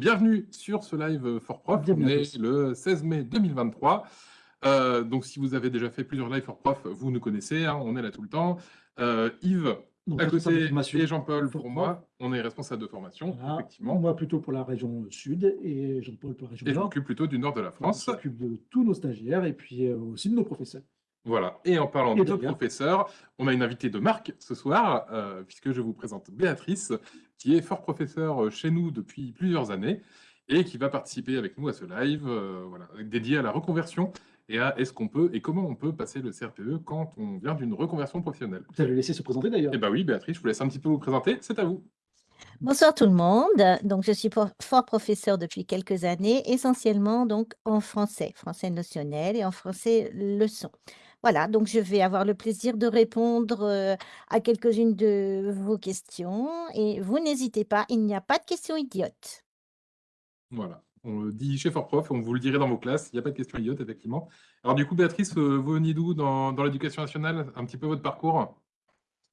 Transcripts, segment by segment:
Bienvenue sur ce live for prof. On est le 16 mai 2023. Euh, donc, si vous avez déjà fait plusieurs lives for prof, vous nous connaissez, hein, on est là tout le temps. Euh, Yves, Donc, à côté, et Jean-Paul for pour moi, on est responsable de formation, Voilà. effectivement. Moi plutôt pour la région sud et Jean-Paul pour la région Et je nord. m'occupe plutôt du nord de la On France. s'occupe de tous nos stagiaires et puis euh, aussi de nos professeurs. Voilà. Et en parlant Et de professeurs, on a une invitée de marque ce soir, euh, puisque je vous présente Béatrice, qui est fort professeure chez nous depuis plusieurs années et qui va participer avec nous à ce live euh, voilà, dédié à la reconversion et à est-ce qu'on peut et comment on peut passer le CRPE quand on vient d'une reconversion professionnelle. Vous allez le laisser se présenter d'ailleurs. Eh bien oui, Béatrice, je vous laisse un petit peu vous présenter. C'est à vous. Bonsoir tout le monde. Donc, je suis fort professeur depuis quelques années, essentiellement donc en français, français notionnel et en français leçon. Voilà, donc je vais avoir le plaisir de répondre euh, à quelques-unes de vos questions et vous n'hésitez pas, il n'y a pas de questions idiotes. Voilà. On le dit chez Fort Prof, on vous le dirait dans vos classes. Il n'y a pas de question idiote, effectivement. Alors du coup, Béatrice, euh, vous venez d'où dans l'éducation nationale Un petit peu votre parcours?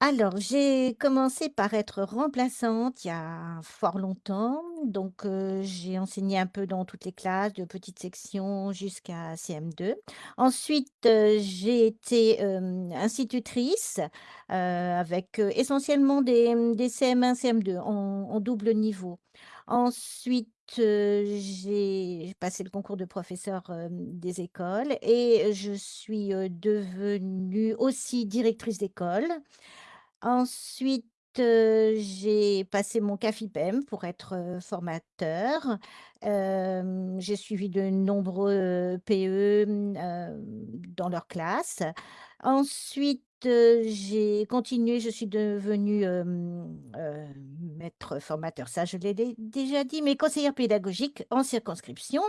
Alors, j'ai commencé par être remplaçante il y a fort longtemps. Donc, euh, j'ai enseigné un peu dans toutes les classes, de petites sections jusqu'à CM2. Ensuite, euh, j'ai été institutrice euh, avec essentiellement des, des CM1, CM2 en, en double niveau. Ensuite, j'ai passé le concours de professeur des écoles et je suis devenue aussi directrice d'école. Ensuite, j'ai passé mon CAFIPEM pour être, formateur. J'ai suivi de nombreux PE, dans leur classe. Ensuite, j'ai continué, je suis devenue, heu, maître formateur, ça je l'ai dé déjà dit, mais conseillère pédagogique en circonscription.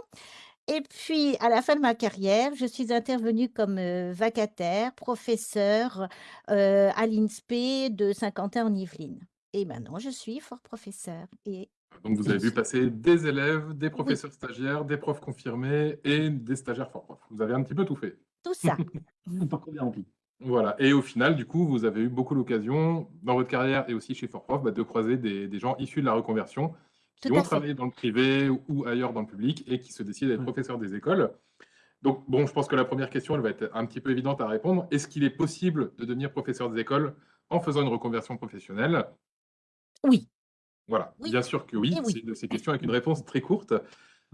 Et puis, à la fin de ma carrière, je suis intervenue comme, heu, vacataire, professeure, heu, à l'INSPE de Saint-Quentin en Yvelines. Et maintenant, je suis fort professeure et Donc vous avez vu passer des élèves, des professeurs stagiaires, des profs confirmés et des stagiaires fort profs. Vous avez un petit peu tout fait. tout ça. Un parcours bien rempli. Voilà. Et au final, du coup, vous avez eu beaucoup l'occasion, dans votre carrière et aussi chez Fort Prof, bah, de croiser des, des gens issus de la reconversion qui Tout ont fait. travaillé dans le privé ou ailleurs dans le public et qui se décident d'être Ouais. professeurs des écoles. Donc, bon, je pense que la première question, elle va être un petit peu évidente à répondre. Est-ce qu'il est possible de devenir professeur des écoles en faisant une reconversion professionnelle? Oui. Voilà, Oui. bien sûr que oui. Et oui. C'est une de ces questions avec une réponse très courte.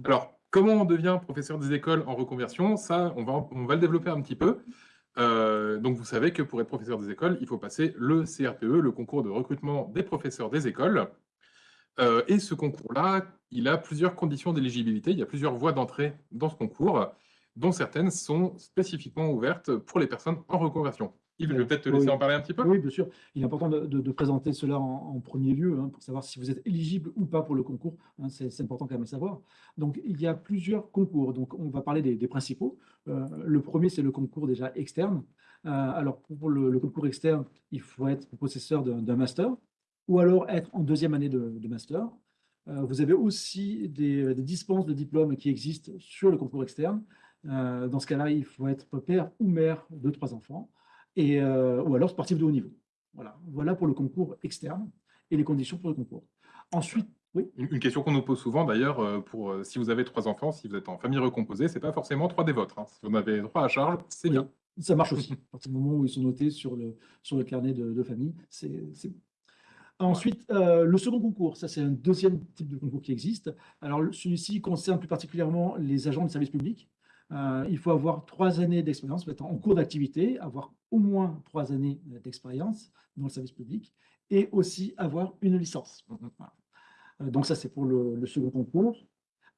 Alors, comment on devient professeur des écoles en reconversion? Ça, on va, on va le développer un petit peu. Euh, donc, vous savez que pour être professeur des écoles, il faut passer le CRPE, le concours de recrutement des professeurs des écoles. Euh, et ce concours-là, il a plusieurs conditions d'éligibilité. Il y a plusieurs voies d'entrée dans ce concours, dont certaines sont spécifiquement ouvertes pour les personnes en reconversion. Yves, je vais peut-être te laisser Oui. en parler un petit peu. Oui, bien sûr. Il est important de, de- de présenter cela en, en premier lieu hein, pour savoir si vous êtes éligible ou pas pour le concours. hein, c'est important quand même à savoir. Donc, il y a plusieurs concours. Donc, on va parler des, des principaux. Euh, le premier, c'est le concours déjà externe. Euh, alors, pour le, le concours externe, il faut être possesseur d'un master ou alors être en deuxième année de, de master. Euh, vous avez aussi des, des dispenses de diplômes qui existent sur le concours externe. Dans ce cas-là, il faut être père ou mère de trois enfants et, euh, ou alors sportif de haut niveau. Voilà. voilà pour le concours externe et les conditions pour le concours. Ensuite, oui, Une question qu'on nous pose souvent d'ailleurs, euh, pour euh, si vous avez trois enfants, si vous êtes en famille recomposée, c'est pas forcément trois des vôtres. hein. Si vous en avez trois à charge, c'est bien. ça marche aussi. À partir du moment où ils sont notés sur le, sur le carnet de, de famille, c'est bon. Ensuite, euh, le second concours, ça c'est un deuxième type de concours qui existe. Alors celui-ci concerne plus particulièrement les agents de service public. Euh, il faut avoir trois années d'expérience, en cours d'activité, avoir au moins trois années euh, d'expérience dans le service public et aussi avoir une licence. Voilà. Euh, Donc ça, c'est pour le, second concours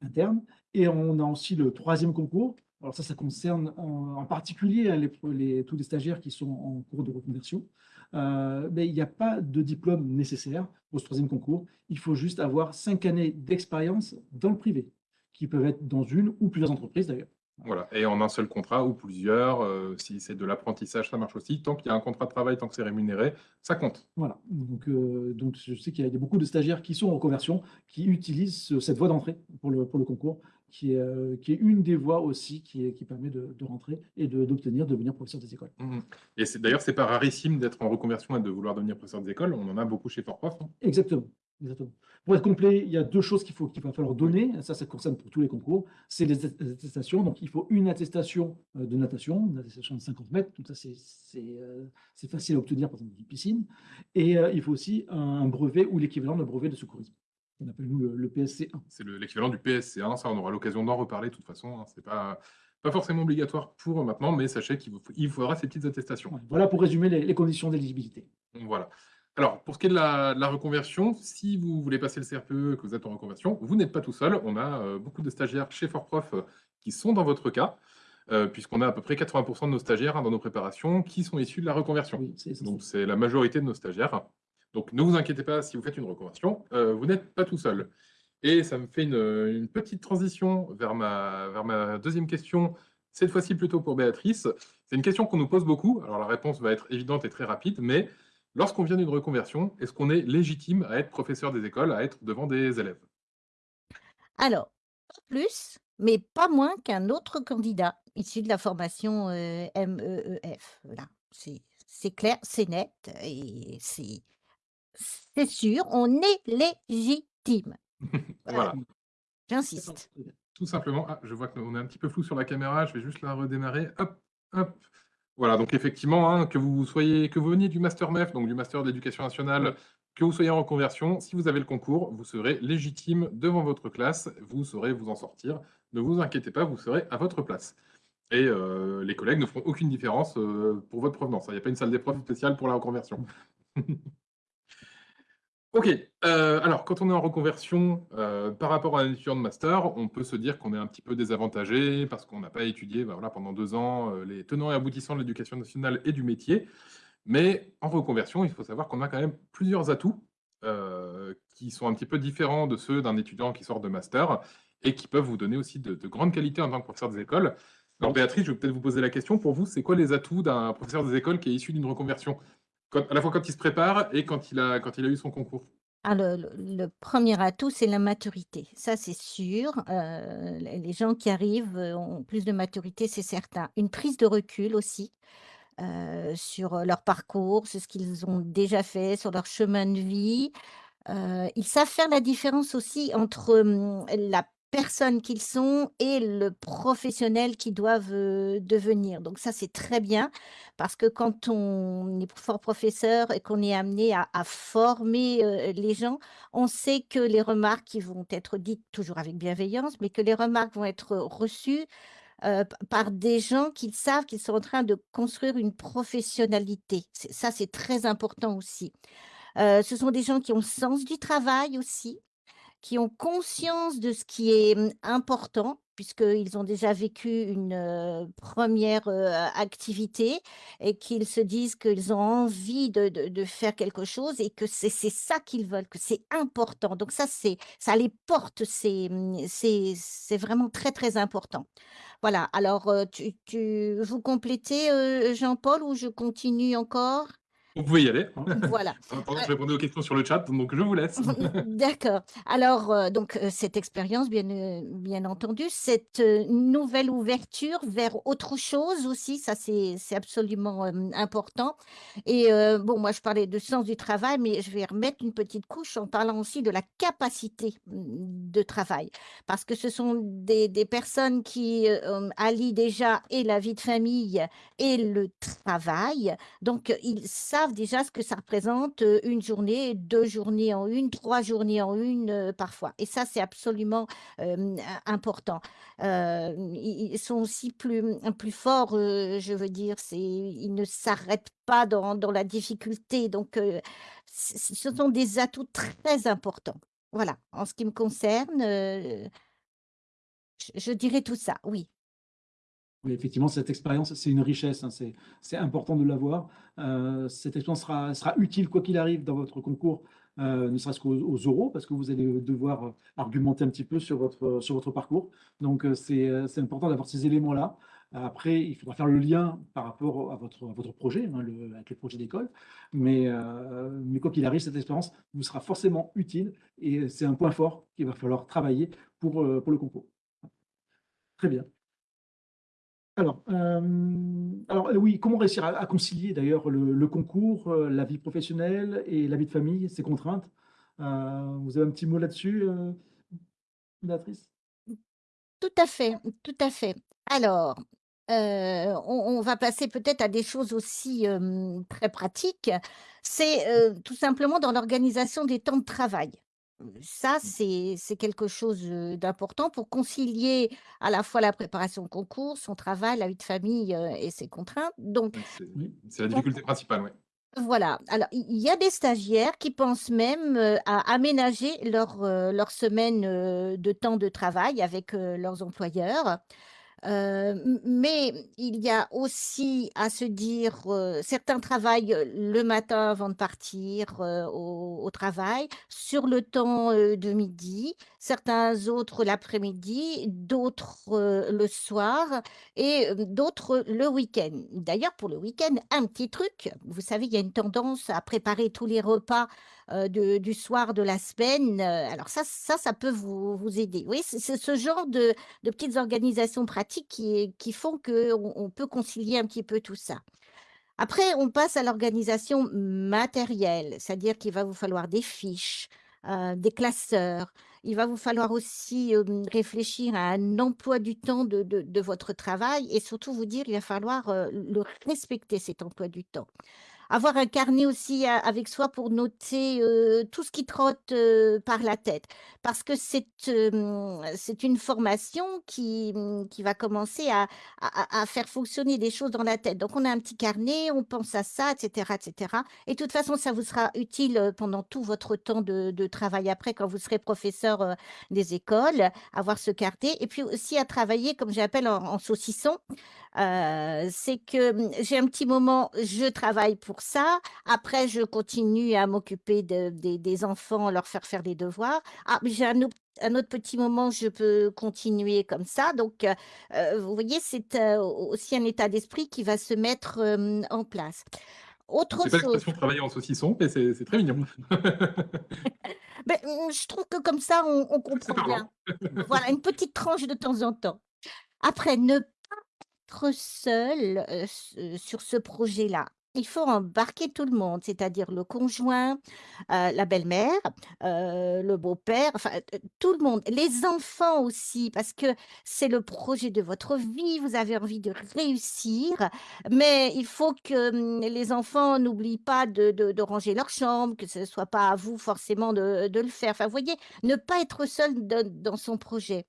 interne. Et on a aussi le troisième concours. Alors ça, ça concerne en, particulier les, tous les stagiaires qui sont en cours de reconversion. Mais il n'y a pas de diplôme nécessaire pour ce troisième concours. Il faut juste avoir cinq années d'expérience dans le privé, qui peuvent être dans une ou plusieurs entreprises d'ailleurs. Voilà, et en un seul contrat ou plusieurs, heu, si c'est de l'apprentissage, ça marche aussi. Tant qu'il y a un contrat de travail, tant que c'est rémunéré, ça compte. Voilà, donc donc je sais qu'il y a beaucoup de stagiaires qui sont en reconversion, qui utilisent ce cette voie d'entrée pour le pour le concours, qui est, heu, qui est une des voies aussi qui est qui permet de de rentrer et d'obtenir, de devenir professeur des écoles. Mmh mh et d'ailleurs, c'est pas rarissime d'être en reconversion et de vouloir devenir professeur des écoles. On en a beaucoup chez Fortprof, hein. Exactement, exactement. Pour être complet, il y a 2 choses qu'il va falloir donner, ça, ça concerne pour tous les concours, c'est les at attestations. Donc il faut une attestation, heu, de natation, une attestation de 50 mètres, donc ça c'est c'est, facile à obtenir, par exemple, d'une piscine et heu, il faut aussi un brevet ou l'équivalent d'un brevet de secourisme. On appelle nous le le PSC1. C'est le l'équivalent du PSC1, ça on aura l'occasion d'en reparler de toute façon, hein. C'est pas pas forcément obligatoire pour maintenant, mais sachez qu'il vous il vous faudra ces petites attestations. Voilà pour résumer les les conditions d'éligibilité. Voilà. Alors, pour ce qui est de la de la reconversion, si vous voulez passer le CRPE et que vous êtes en reconversion, vous n'êtes pas tout seul. On a, heu, beaucoup de stagiaires chez Fortprof, heu, qui sont dans votre cas, heu, puisqu'on a à peu près 80% de nos stagiaires, hein, dans nos préparations qui sont issus de la reconversion. Oui. Donc c'est la majorité de nos stagiaires. Donc ne vous inquiétez pas si vous faites une reconversion, vous n'êtes pas tout seul et ça me fait une, petite transition vers ma vers ma 2e question, cette fois-ci plutôt pour Béatrice. C'est une question qu'on nous pose beaucoup. Alors la réponse va être évidente et très rapide, mais lorsqu'on vient d'une reconversion, est-ce qu'on est légitime à être professeur des écoles, à être devant des élèves? Alors, pas plus, mais pas moins qu'un autre candidat issu de la formation, heu, MEEF. Voilà, c'est clair, c'est net et c'est c'est sûr, on est légitime. Voilà, j'insiste. Tout simplement. Ah, je vois qu'on est un petit peu flou sur la caméra, je vais juste la redémarrer. Hop, hop. Voilà, donc effectivement, hein, que vous soyez que vous veniez du master MEF, donc du master d'éducation nationale, que vous soyez en reconversion, si vous avez le concours, vous serez légitime devant votre classe, vous saurez vous en sortir. Ne vous inquiétez pas, vous serez à votre place et heu, les collègues ne feront aucune différence, heu, pour votre provenance, hein. Il y a pas une salle d'épreuve spéciale pour la reconversion. OK, heu, alors quand on est en reconversion, heu, par rapport à un étudiant de master, on peut se dire qu'on est un petit peu désavantagé parce qu'on n'a pas étudié, bah, pendant 2 ans, heu, les tenants et aboutissants de l'éducation nationale et du métier. Mais en reconversion, il faut savoir qu'on a quand même plusieurs atouts, qui sont un petit peu différents de ceux d'un étudiant qui sort de master et qui peuvent vous donner aussi de de grandes qualités en tant que professeur des écoles. Alors Béatrice, je vais peut-être vous poser la question, pour vous, c'est quoi les atouts d'un professeur des écoles qui est issu d'une reconversion? À la fois quand il se prépare et quand il a quand il a eu son concours? Ah le 1er atout, c'est la maturité. Ça, c'est sûr, heu, les gens qui arrivent, heu, ont plus de maturité, c'est certain. Une prise de recul aussi, heu, sur, leur parcours, sur ce qu'ils ont déjà fait, sur leur chemin de vie. Ils savent faire la différence aussi entre, hem, la personne qu'ils sont et le professionnel qu'ils doivent, heu, devenir. Donc ça, c'est très bien parce que quand on est fort professeur et qu'on est amené à former, heu, les gens, on sait que les remarques qui vont être dites, toujours avec bienveillance, mais que les remarques vont être reçues, heu, p par des gens qui savent qu'ils sont en train de construire une professionnalité. Ça, c'est très important aussi. Ce sont des gens qui ont le sens du travail aussi, qui ont conscience de ce qui est, mmh, important, puisqu'ils ont déjà vécu une, heu, 1re, heu, activité et qu'ils se disent qu'ils ont envie de faire quelque chose et que c'est ça qu'ils veulent, que c'est important. Donc ça, ça les porte, c'est, mmh, c'est vraiment très, très important. Voilà, alors, tu tu vous complétez, Jean-Paul ou je continue encore? Vous pouvez y aller. Voilà, En attendant, heu je répondais aux questions sur le chat, donc je vous laisse. D'accord. Alors, heu, donc, heu, cette expérience, bien, heu, bien entendu, cette, nouvelle ouverture vers autre chose aussi, ça c'est absolument, important et bon, moi je parlais de sens du travail, mais je vais remettre une petite couche en parlant aussi de la capacité, mmh, de travail. Parce que ce sont des des personnes qui, heu, hem, allient déjà et la vie de famille et le travail. Donc ils savent déjà ce que ça représente, heu, 1 journée, 2 journées en 1, 3 journées en 1, heu, parfois et ça, c'est absolument, im important. Ils sont aussi plus, plus forts, je veux dire, ils ne s'arrêtent pas dans dans la difficulté donc ce sont des atouts très importants. Voilà, en ce qui me concerne, je je dirais tout ça, oui. Effectivement, cette expérience, c'est une richesse, hein, c'est important de l'avoir. Euh, cette expérience sera, utile, quoi qu'il arrive, dans votre concours, euh, ne serait-ce qu'aux euros, parce que vous allez devoir argumenter un petit peu sur votre, parcours. Donc, c'est important d'avoir ces éléments-là. Après, il faudra faire le lien par rapport à votre, projet, hein, avec le projet d'école. Mais, euh, quoi qu'il arrive, cette expérience vous sera forcément utile et c'est un point fort qu'il va falloir travailler euh, pour le concours. Très bien. Alors, euh, alors oui, comment réussir à, concilier d'ailleurs le, concours, la vie professionnelle et la vie de famille, ces contraintes? Vous avez un petit mot là-dessus, Béatrice? Tout à fait, tout à fait. Alors, on va passer peut-être à des choses aussi, très pratiques. C'est, tout simplement dans l'organisation des temps de travail. Ça, mmh. c'est quelque chose, d'important pour concilier à la fois la préparation au concours, son travail, la vie de famille, et ses contraintes. Donc c'est la difficulté principale, oui. voilà, alors il y a des stagiaires qui pensent même, à aménager leur, leur semaine, de temps de travail avec, leurs employeurs. Euh, mais il y a aussi à se dire, euh, certains travaillent le matin avant de partir euh, au, travail, sur le temps de midi, certains autres l'après-midi, d'autres le soir et d'autres le week-end. D'ailleurs, pour le week-end, un petit truc, vous savez, il y a une tendance à préparer tous les repas du soir de la semaine. alors ça, ça, ça peut vous, vous aider. Oui, c'est ce genre de, de petites organisations pratiques qui, qui font qu'on on peut concilier un petit peu tout ça. Après, on passe à l'organisation matérielle, c'est-à-dire qu'il va vous falloir des fiches, des classeurs. Il va vous falloir aussi réfléchir à un emploi du temps de, de, de, votre travail et surtout vous dire il va falloir le respecter cet emploi du temps avoir un carnet aussi avec soi pour noter tout ce qui trotte par la tête. Parce que c'est c'est une formation qui, mmh, qui va commencer à, à, faire fonctionner des choses dans la tête. Donc, on a un petit carnet, on pense à ça, etc., etc. Et de toute façon, ça vous sera utile pendant tout votre temps de, de travail après, quand vous serez professeur des écoles, avoir ce carnet. Et puis aussi à travailler, comme j'appelle, en saucisson. C'est que mmh, j'ai un petit moment, je travaille pour ça. Après, je continue à m'occuper des enfants, leur faire faire des devoirs. Ah, j'ai un autre un autre petit moment, je peux continuer comme ça. Donc, vous voyez, c'est, aussi un état d'esprit qui va se mettre, en place. Autre C'est pas l'expression travailler en saucisson, mais c'est très mignon. Ben, mmh, je trouve que comme ça, on on comprend bien. Voilà, une petite tranche de temps en temps. Après, ne seul, sur ce projet-là. Il faut embarquer tout le monde, c'est-à-dire le conjoint, la belle-mère, le beau-père, enfin, tout le monde. Les enfants aussi, parce que c'est le projet de votre vie, vous avez envie de réussir, mais il faut que, mmh, les enfants n'oublient pas de ranger leur chambre, que ce ne soit pas à vous forcément de de le faire. Enfin, vous voyez, ne pas être seul dans son projet.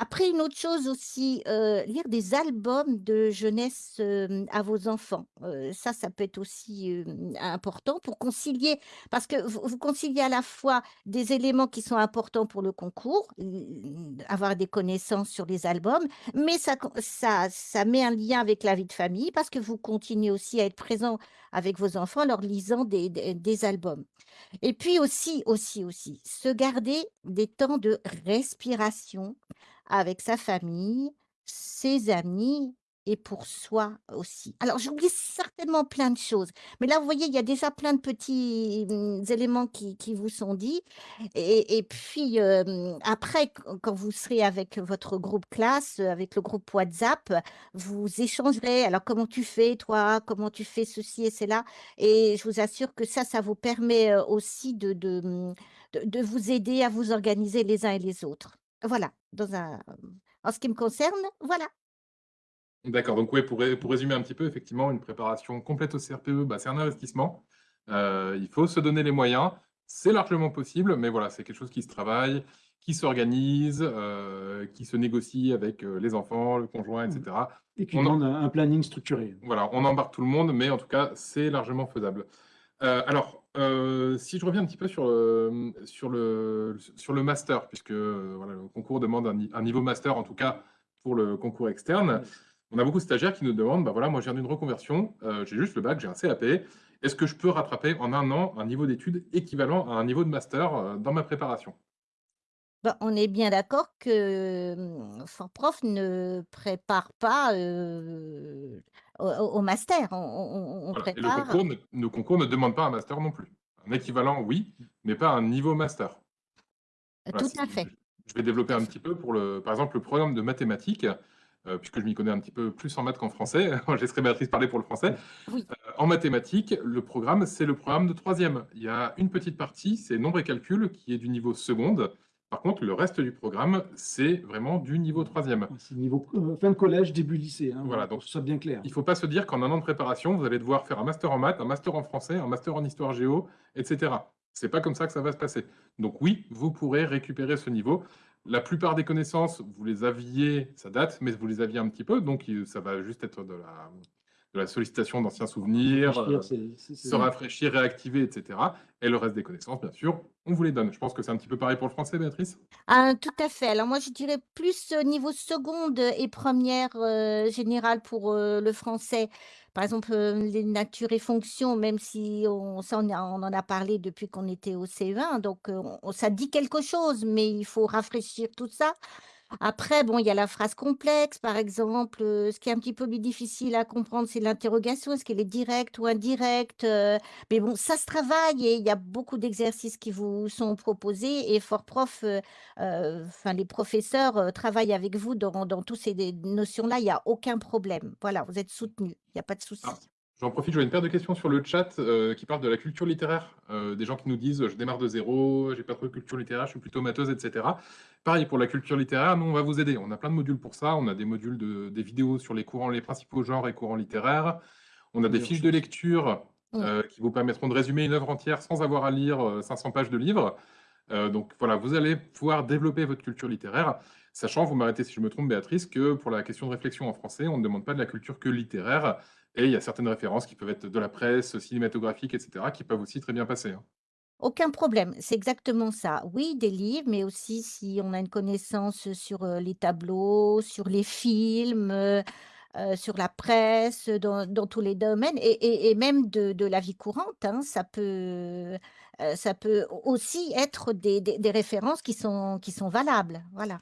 Après, une autre chose aussi, heu, lire des albums de jeunesse, à vos enfants. Heu, ça, ça peut être aussi, important pour concilier parce que vous conciliez à la fois des éléments qui sont importants pour le concours, avoir des connaissances sur les albums, mais ça ça ça met un lien avec la vie de famille parce que vous continuez aussi à être présent avec vos enfants en leur lisant des des albums. Et puis aussi, aussi, aussi, se garder des temps de respiration avec sa famille, ses amis et pour soi aussi. Alors, j'oublie certainement plein de choses, mais là, vous voyez, il y a déjà plein de petits mmh, éléments qui, qui vous sont dits. Et, puis, après, quand vous serez avec votre groupe classe, avec le groupe WhatsApp, vous échangerez. Alors, comment tu fais, toi? Comment tu fais ceci et cela? Et je vous assure que ça, ça vous permet aussi de, mmh, de, de vous aider à vous organiser les uns et les autres. Voilà, dans un en ce qui me concerne, voilà. D'accord, donc oui, pour pour résumer un petit peu, effectivement, une préparation complète au CRPE, bah, c'est un investissement. Euh, il faut se donner les moyens. C'est largement possible, mais voilà, c'est quelque chose qui se travaille, qui s'organise, euh, qui se négocie avec, euh, les enfants, le conjoint etc. Mmh. Et qui On demande un planning structuré. voilà, on embarque tout le monde, mais en tout cas, c'est largement faisable. alors euh, si je reviens un petit peu sur, le, sur, le, sur le master, puisque voilà, le concours demande un, niveau master, en tout cas pour le concours externe. On a beaucoup de stagiaires qui nous demandent, bah voilà, moi je viens d'une reconversion, euh, j'ai juste le bac, j'ai un CAP. Est-ce que je peux rattraper en un an un niveau d'études équivalent à un niveau de master euh, dans ma préparation? Bah, on est bien d'accord que mmh, Fortprof ne prépare pas euh, au, master. On, on- on Voilà. Et le prépare concours ne, le concours ne demande pas un master non plus. Un équivalent, oui, mais pas un niveau master. Voilà, tout à fait. Je vais développer un petit peu pour, le, par exemple, le programme de mathématiques, euh, puisque je m'y connais un petit peu plus en maths qu'en français. Je laisserai Béatrice parler pour le français. Oui. Euh, en mathématiques, le programme, c'est le programme de troisième. Il y a une petite partie, c'est nombre et calcul, qui est du niveau seconde. Par contre, le reste du programme, c'est vraiment du niveau troisième. C'est niveau euh, fin de collège, début lycée. hein, Voilà, donc- soit bien clair. Il ne faut pas se dire qu'en un an de préparation, vous allez devoir faire un master en maths, un master en français, un master en histoire géo, etc. C'est pas comme ça que ça va se passer. Donc oui, vous pourrez récupérer ce niveau. La plupart des connaissances, vous les aviez, ça date, mais vous les aviez un petit peu, donc il- ça va juste être de la, de la sollicitation d'anciens souvenirs, euh, se rafraîchir, réactiver, etc. Et le reste des connaissances, bien sûr, on vous les donne. Je pense que c'est un petit peu pareil pour le français, Béatrice? Ah, tout à fait. Alors moi, je dirais plus au niveau seconde et première euh, générale pour euh, le français. Par exemple, euh, les natures et fonctions, même si on, ça, on, a- on en a parlé depuis qu'on était au CE1, donc euh, on- ça dit quelque chose, mais il faut rafraîchir tout ça. Après, bon, il y a la phrase complexe, par exemple. euh, ce qui est un petit peu plus difficile à comprendre, c'est l'interrogation. Est-ce qu'elle est directe ou indirecte? euh, mais bon, ça se travaille et il y a beaucoup d'exercices qui vous sont proposés. Et Fort Prof, euh, enfin, les professeurs travaillent avec vous dans, dans toutes ces notions-là. Il n'y a aucun problème. Voilà, vous êtes soutenus. Il n'y a pas de souci. J'en profite, j'ai une paire de questions sur le chat euh, qui parlent de la culture littéraire. Euh, des gens qui nous disent je démarre de zéro, j'ai pas trop de culture littéraire, je suis plutôt matheuse, etc. Pareil pour la culture littéraire, nous on va vous aider. On a plein de modules pour ça. On a des modules de des vidéos sur les courants, les principaux genres et courants littéraires. On a des fiches de lecture euh, qui vous permettront de résumer une œuvre entière sans avoir à lire euh, 500 pages de livres. Euh, donc voilà, vous allez pouvoir développer votre culture littéraire, sachant, vous m'arrêtez si je me trompe, Béatrice, que pour la question de réflexion en français, on ne demande pas de la culture que littéraire. Et il y a certaines références qui peuvent être de la presse, cinématographique, etc., qui peuvent aussi très bien passer. hein. Aucun problème, c'est exactement ça. Oui, des livres, mais aussi si on a une connaissance sur euh, les tableaux, sur les films, euh, euh, sur la presse, dans, dans tous les domaines, et, et- même de, de la vie courante, hein, ça peut, euh, ça peut aussi être des, des- références qui sont, qui sont valables. Voilà.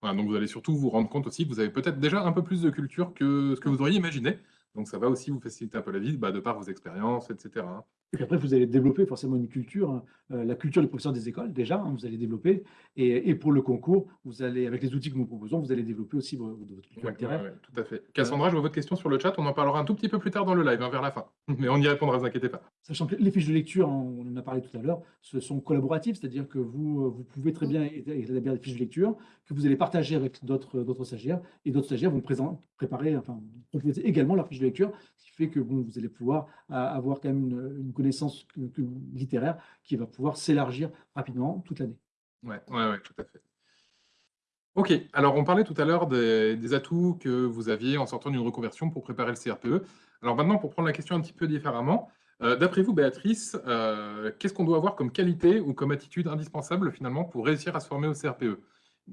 Voilà, donc vous allez surtout vous rendre compte aussi que vous avez peut-être déjà un peu plus de culture que ce que vous auriez imaginé. Donc ça va aussi vous faciliter un peu la vie, bah, de par vos expériences, etc. Et puis après, vous allez développer forcément une culture, hein, euh, la culture des professeurs des écoles, déjà, hein, vous allez développer. Et, et pour le concours, vous allez, avec les outils que nous proposons, vous allez développer aussi vo- votre culture Ouais, littéraire. ouais, ouais, tout à fait. Cassandra, je vois votre question sur le chat. On en parlera un tout petit peu plus tard dans le live, hein, vers la fin. Mais on y répondra, ne vous inquiétez pas. Sachant que les fiches de lecture, on en a parlé tout à l'heure, ce sont collaboratives, c'est-à-dire que vous, euh, vous pouvez très bien é- établir des fiches de lecture que vous allez partager avec d'autres stagiaires, et d'autres stagiaires vont préparer, enfin, proposer également leur fiche de lecture, ce qui fait que bon, vous allez pouvoir euh, avoir quand même une, connaissance littéraire qui va pouvoir s'élargir rapidement toute l'année. Ouais, ouais, ouais, tout à fait. Ok, alors on parlait tout à l'heure des, des atouts que vous aviez en sortant d'une reconversion pour préparer le CRPE. Alors maintenant, pour prendre la question un petit peu différemment, euh, d'après vous, Béatrice, euh, qu'est-ce qu'on doit avoir comme qualité ou comme attitude indispensable finalement pour réussir à se former au CRPE?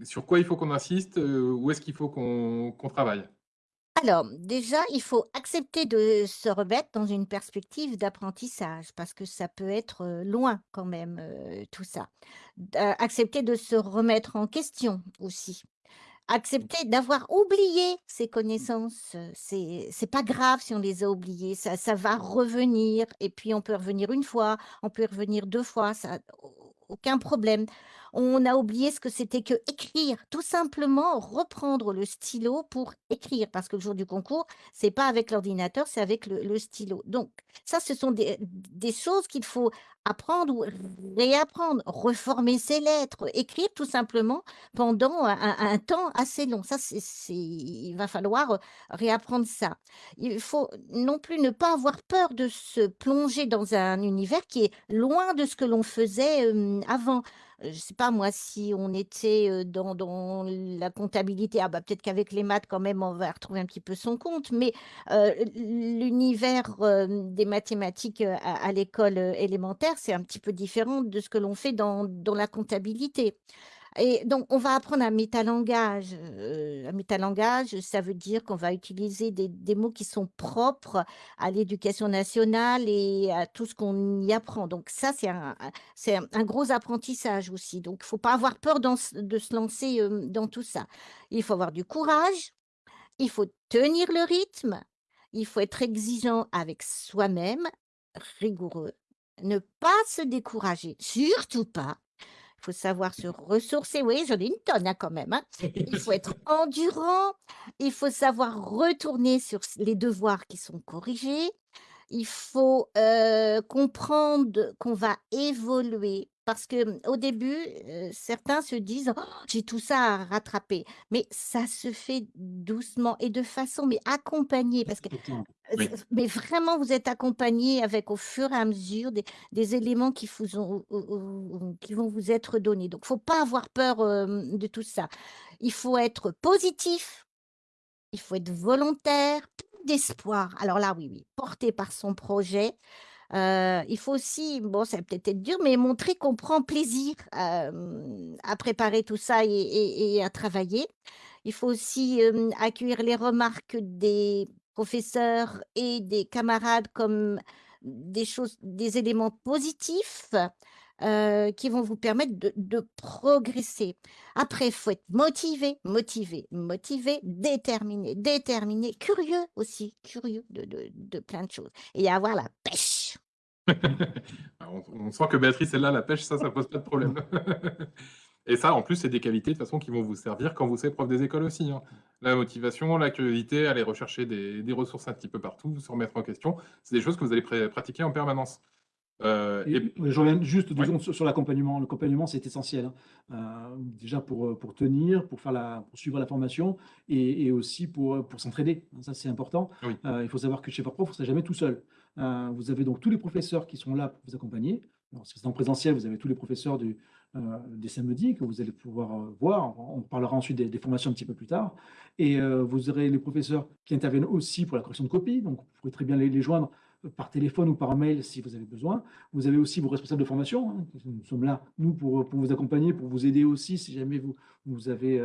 Sur quoi il faut qu'on insiste? euh, où est-ce qu'il faut qu'on travaille? Alors, déjà, il faut accepter de se remettre dans une perspective d'apprentissage parce que ça peut être euh, loin quand même, euh, tout ça. Accepter de se remettre en question aussi. Accepter d'avoir oublié ses connaissances, c'est pas grave si on les a oubliées, ça, ça va revenir et puis on peut revenir une fois, on peut revenir deux fois, ça au- aucun problème. On a oublié ce que c'était que écrire, tout simplement reprendre le stylo pour écrire parce que le jour du concours, c'est pas avec l'ordinateur, c'est avec le, stylo. Donc ça, ce sont des, des choses qu'il faut apprendre ou réapprendre, reformer ses lettres, écrire tout simplement pendant un, un- temps assez long. Ça, c'est, il va falloir réapprendre ça. Il faut non plus ne pas avoir peur de se plonger dans un univers qui est loin de ce que l'on faisait euh, avant. Je sais pas moi si on était dans, dans la comptabilité, ah bah peut-être qu'avec les maths quand même on va retrouver un petit peu son compte, mais l'univers des mathématiques à, à l'école élémentaire, c'est un petit peu différent de ce que l'on fait dans, dans la comptabilité. Et donc, on va apprendre un métalangage. Heu, un métalangage, ça veut dire qu'on va utiliser des mots qui sont propres à l'éducation nationale et à tout ce qu'on y apprend. Donc ça, c'est un gros apprentissage aussi. Donc il faut pas avoir peur de se lancer, dans tout ça. Il faut avoir du courage, il faut tenir le rythme, il faut être exigeant avec soi-même, rigoureux, ne pas se décourager, surtout pas. Il faut savoir se ressourcer. Oui, j'en ai une tonne, hein, quand même, hein. Il faut être endurant, il faut savoir retourner sur les devoirs qui sont corrigés. Il faut, heu, comprendre qu'on va évoluer parce que, mmh, au début, heu, certains se disent: «Oh, j'ai tout ça à rattraper». Mais ça se fait doucement et de façon mais accompagnée parce que Oui. s mais vraiment vous êtes accompagnés avec au fur et à mesure des des éléments qui vous ont ou ou ou qui vont vous être donnés. Donc faut pas avoir peur, hem, de tout ça. Il faut être positif, il faut être volontaire, plein d'espoir. Alors là, oui, oui, porté par son projet. Heu, il faut aussi, bon, ça peut-être être dur, mais montrer qu'on prend plaisir, à préparer tout ça et à travailler. Il faut aussi, accueillir les remarques des professeurs et des camarades comme des choses des éléments positifs, qui vont vous permettre de progresser. Après, il faut être motivé, motivé, motivé, déterminé, déterminé, curieux aussi, curieux de de de plein de choses et avoir la pêche. Ah, on on sent que Béatrice, elle a la pêche, ça, ça pose pas de problème. Et ça, en plus, c'est des qualités, de toute façon, qui vont vous servir quand vous serez prof des écoles aussi, hein. La motivation, la curiosité, aller rechercher des des ressources un petit peu partout, se remettre en question, c'est des choses que vous allez pratiquer en permanence. Heu Et je reviens juste 2 ouais. secondes sur l'accompagnement. L'accompagnement, c'est essentiel, hein, heu, déjà pour, pour tenir, pour faire la pour suivre la formation et et aussi pour, heu, pour s'entraider. Ça, c'est important. Oui. Il faut savoir que chez Fortprof, vous serez jamais tout seul. Heu, vous avez donc tous les professeurs qui sont là pour vous accompagner. Alors si vous en présentiel, vous avez tous les professeurs heu, des samedis que vous allez pouvoir, heu, voir. On parlera ensuite des formations un petit peu plus tard et vous aurez les professeurs qui interviennent aussi pour la correction de copie, donc vous pourrez très bien les joindre, par téléphone ou par mail si vous avez besoin. Vous avez aussi vos responsables de formation, hein. Nous sommes là, nous, pour, vous accompagner, pour vous aider aussi si jamais vous avez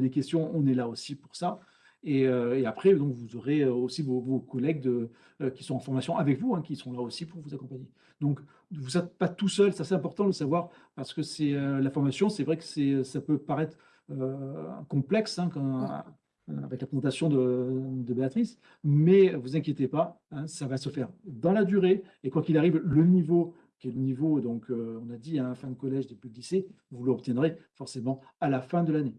des questions, on est là aussi pour ça et heu et après donc vous aurez, heu, aussi vos vos collègues de heu, qui sont en formation avec vous, hein, qui sont là aussi pour vous accompagner. Donc vous êtes pas tout seul, ça c'est important de le savoir parce que c'est, la formation, c'est vrai que ça peut paraître, complexe, hein, quand avec la présentation de de Béatrice, mais vous inquiétez pas, hein, ça va se faire dans la durée et quoi qu'il arrive, le niveau qui est le niveau donc, on a dit, hein, fin de collège, début de lycée, vous l'obtiendrez forcément à la fin de l'année.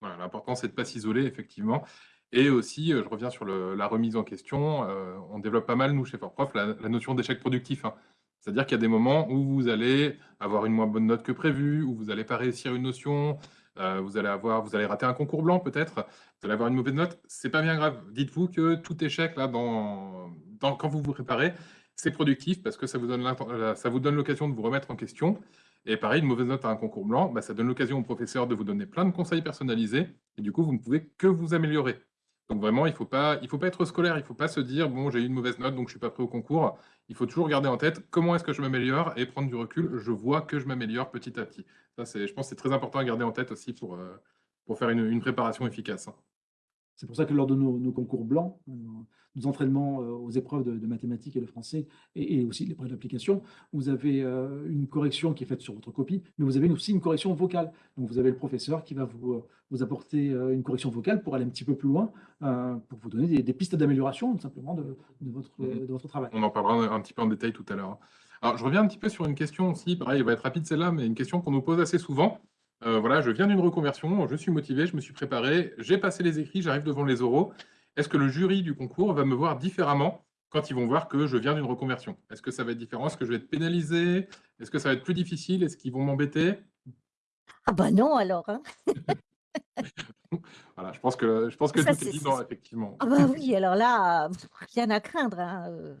Voilà, l'important, c'est de pas s'isoler, effectivement et aussi, heu, je reviens sur la remise en question, heu, on développe pas mal, nous, chez Fortprof, la la notion d'échec productif, hein. C'est-à-dire qu'il y a des moments où vous allez avoir une moins bonne note que prévu, où vous allez pas réussir une notion, heu, vous allez avoir vous allez rater un concours blanc peut-être, vous allez avoir une mauvaise note, c'est pas bien grave. Dites-vous que tout échec là quand vous vous préparez, c'est productif parce que ça vous donne l'occasion de vous remettre en question et pareil, une mauvaise note à un concours blanc, bah, ça donne l'occasion au professeur de vous donner plein de conseils personnalisés et du coup, vous ne pouvez que vous améliorer. Donc vraiment, il il faut pas être scolaire, il faut pas se dire: «Bon, j'ai eu une mauvaise note, donc je suis pas prêt au concours». Il faut toujours garder en tête: «Comment est-ce que je m'améliore?» et prendre du recul. Je vois que je m'améliore petit à petit. Ça, je pense, c'est très important à garder en tête aussi pour, pour faire une préparation efficace, hein. C'est pour ça que lors de nos concours blancs, heu, nos entraînements, heu, aux épreuves de de mathématiques et de français et et aussi l'épreuve d'application, vous avez, heu, une correction qui est faite sur votre copie, mais vous avez aussi une correction vocale. Donc vous avez le professeur qui va vous, heu, vous apporter, une correction vocale pour aller un petit peu plus loin, pour vous donner des des pistes d'amélioration tout simplement de de votre, mh. de votre travail. On en parlera un petit peu en détail tout à l'heure, hein. Alors, je reviens un petit peu sur une question aussi, pareil, elle va être rapide celle-là, mais une question qu'on nous pose assez souvent. Voilà, je viens d'une reconversion, je suis motivé, je me suis préparé, j'ai passé les écrits, j'arrive devant les oraux. Est-ce que le jury du concours va me voir différemment quand ils vont voir que je viens d'une reconversion? Est-ce que ça va être différent? Est-ce que je vais être pénalisé? Est-ce que ça va être plus difficile? Est-ce qu'ils vont m'embêter? Ah bah non alors, hein. Voilà, je pense que je pense que Ça tout est c'est dit effectivement. ah bah oui, alors là, rien à craindre, hein,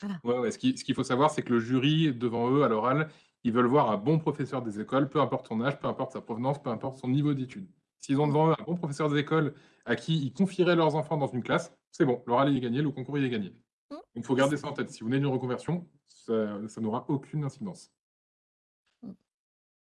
voilà. Ouais, ouais, ce qui ce qu'il faut savoir, c'est que le jury, devant eux, à l'oral, ils veulent voir un bon professeur des écoles, peu importe son âge, peu importe sa provenance, peu importe son niveau d'études. S'ils ont devant eux un bon professeur des écoles à qui ils confieraient leurs enfants dans une classe, c'est bon, l'oral est gagné, le concours il est gagné. Mmh. Donc il faut garder ça en tête. Si vous venez d'une reconversion, ça ça n'aura aucune incidence. Mmh.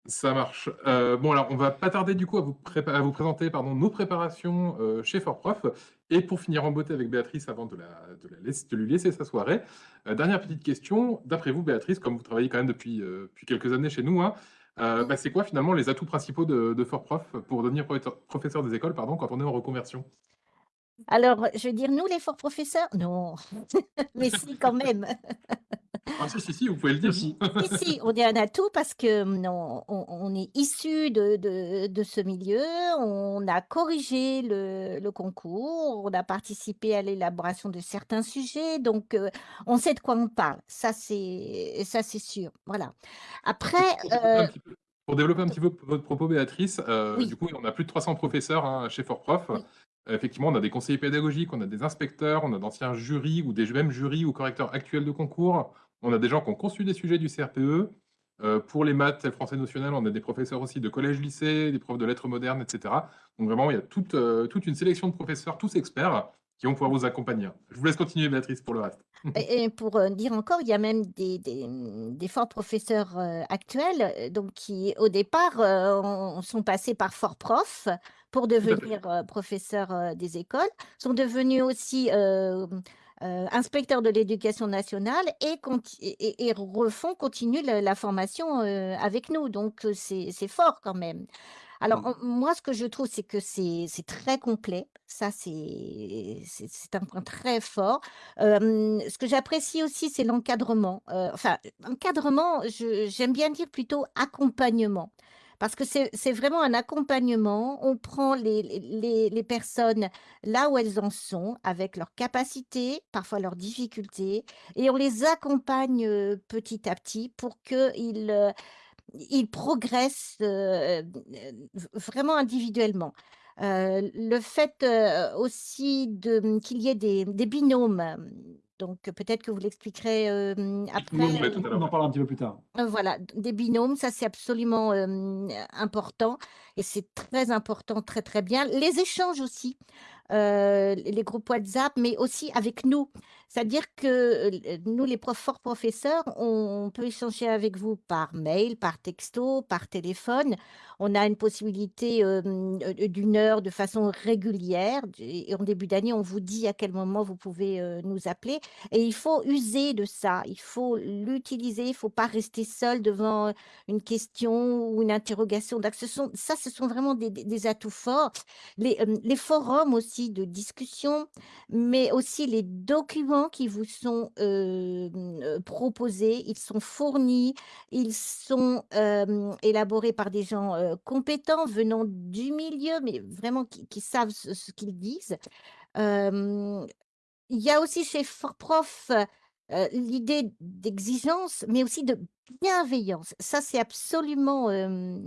Ça marche. Euh, bon, alors, on va pas tarder du coup à vous, à vous présenter pardon, nos préparations euh, chez Fortprof. Et pour finir en beauté avec Béatrice, avant de, la, de, la laisser, de lui laisser sa soirée, euh, dernière petite question. D'après vous, Béatrice, comme vous travaillez quand même depuis, depuis quelques années chez nous, hein, bah, c'est quoi finalement les atouts principaux de, de Fortprof pour devenir professeur des écoles pardon, quand on est en reconversion? Alors, je veux dire, nous, les forts professeurs, non, mais si, quand même. Ah si, si, si, vous pouvez le dire. Si, si, on est un atout parce que non, on, est issu de, de, ce milieu, on a corrigé le, le, concours, on a participé à l'élaboration de certains sujets, donc euh, on sait de quoi on parle. Ça, c'est ça, c'est sûr. Voilà. Après. Pour développer un petit peu, votre propos, Béatrice, euh, du coup, on a plus de 300 professeurs hein, chez Fortprof. Prof. Effectivement, on a des conseillers pédagogiques, on a des inspecteurs, on a d'anciens jurys ou des mêmes jurys ou correcteurs actuels de concours. On a des gens qui ont conçu des sujets du CRPE. Euh, pour les maths et le français notionnel, on a des professeurs aussi de collège-lycée, des profs de lettres modernes, etc. Donc vraiment, il y a toute, euh, toute une sélection de professeurs, tous experts, qui vont pouvoir vous accompagner. Je vous laisse continuer, Béatrice, pour le reste. Et pour euh, dire encore, il y a même des, des, forts professeurs actuels donc qui, au départ, sont passés par fort prof pour devenir professeurs des écoles, sont devenus aussi euh, inspecteurs de l'éducation nationale et, et, refont, continuent la, formation euh, avec nous. Donc, euh, c'est fort quand même. Alors, mmh. moi, ce que je trouve, c'est que c'est très complet. Ça, c'est un point très fort. ce que j'apprécie aussi, c'est l'encadrement. enfin, encadrement, j'aime bien dire plutôt accompagnement parce que c'est vraiment un accompagnement. On prend les, les, personnes là où elles en sont, avec leurs capacités, parfois leurs difficultés, et on les accompagne petit à petit pour qu'ils ils progressent vraiment individuellement. le fait aussi qu'il y ait des binômes donc peut-être que vous l'expliquerez après. on en parlera un petit peu plus tard. voilà, des binômes, ça c'est absolument important et c'est très important, très très bien. Les échanges aussi, les groupes WhatsApp, mais aussi avec nous. C'est-à-dire que nous, les profs, forts professeurs, on peut échanger avec vous par mail, par texto, par téléphone. On a une possibilité d'une heure de façon régulière. En début d'année, on vous dit à quel moment vous pouvez nous appeler. Et il faut user de ça. Il faut l'utiliser. Il ne faut pas rester seul devant une question ou une interrogation. Donc, ce sont, ça, ce sont vraiment des, atouts forts. Les forums aussi de discussion, mais aussi les documents qui vous sont proposés, ils sont fournis, ils sont élaborés par des gens compétents venant du milieu, mais vraiment qui, savent ce, qu'ils disent. il y a aussi chez L'idée d'exigence, mais aussi de bienveillance. Ça, c'est absolument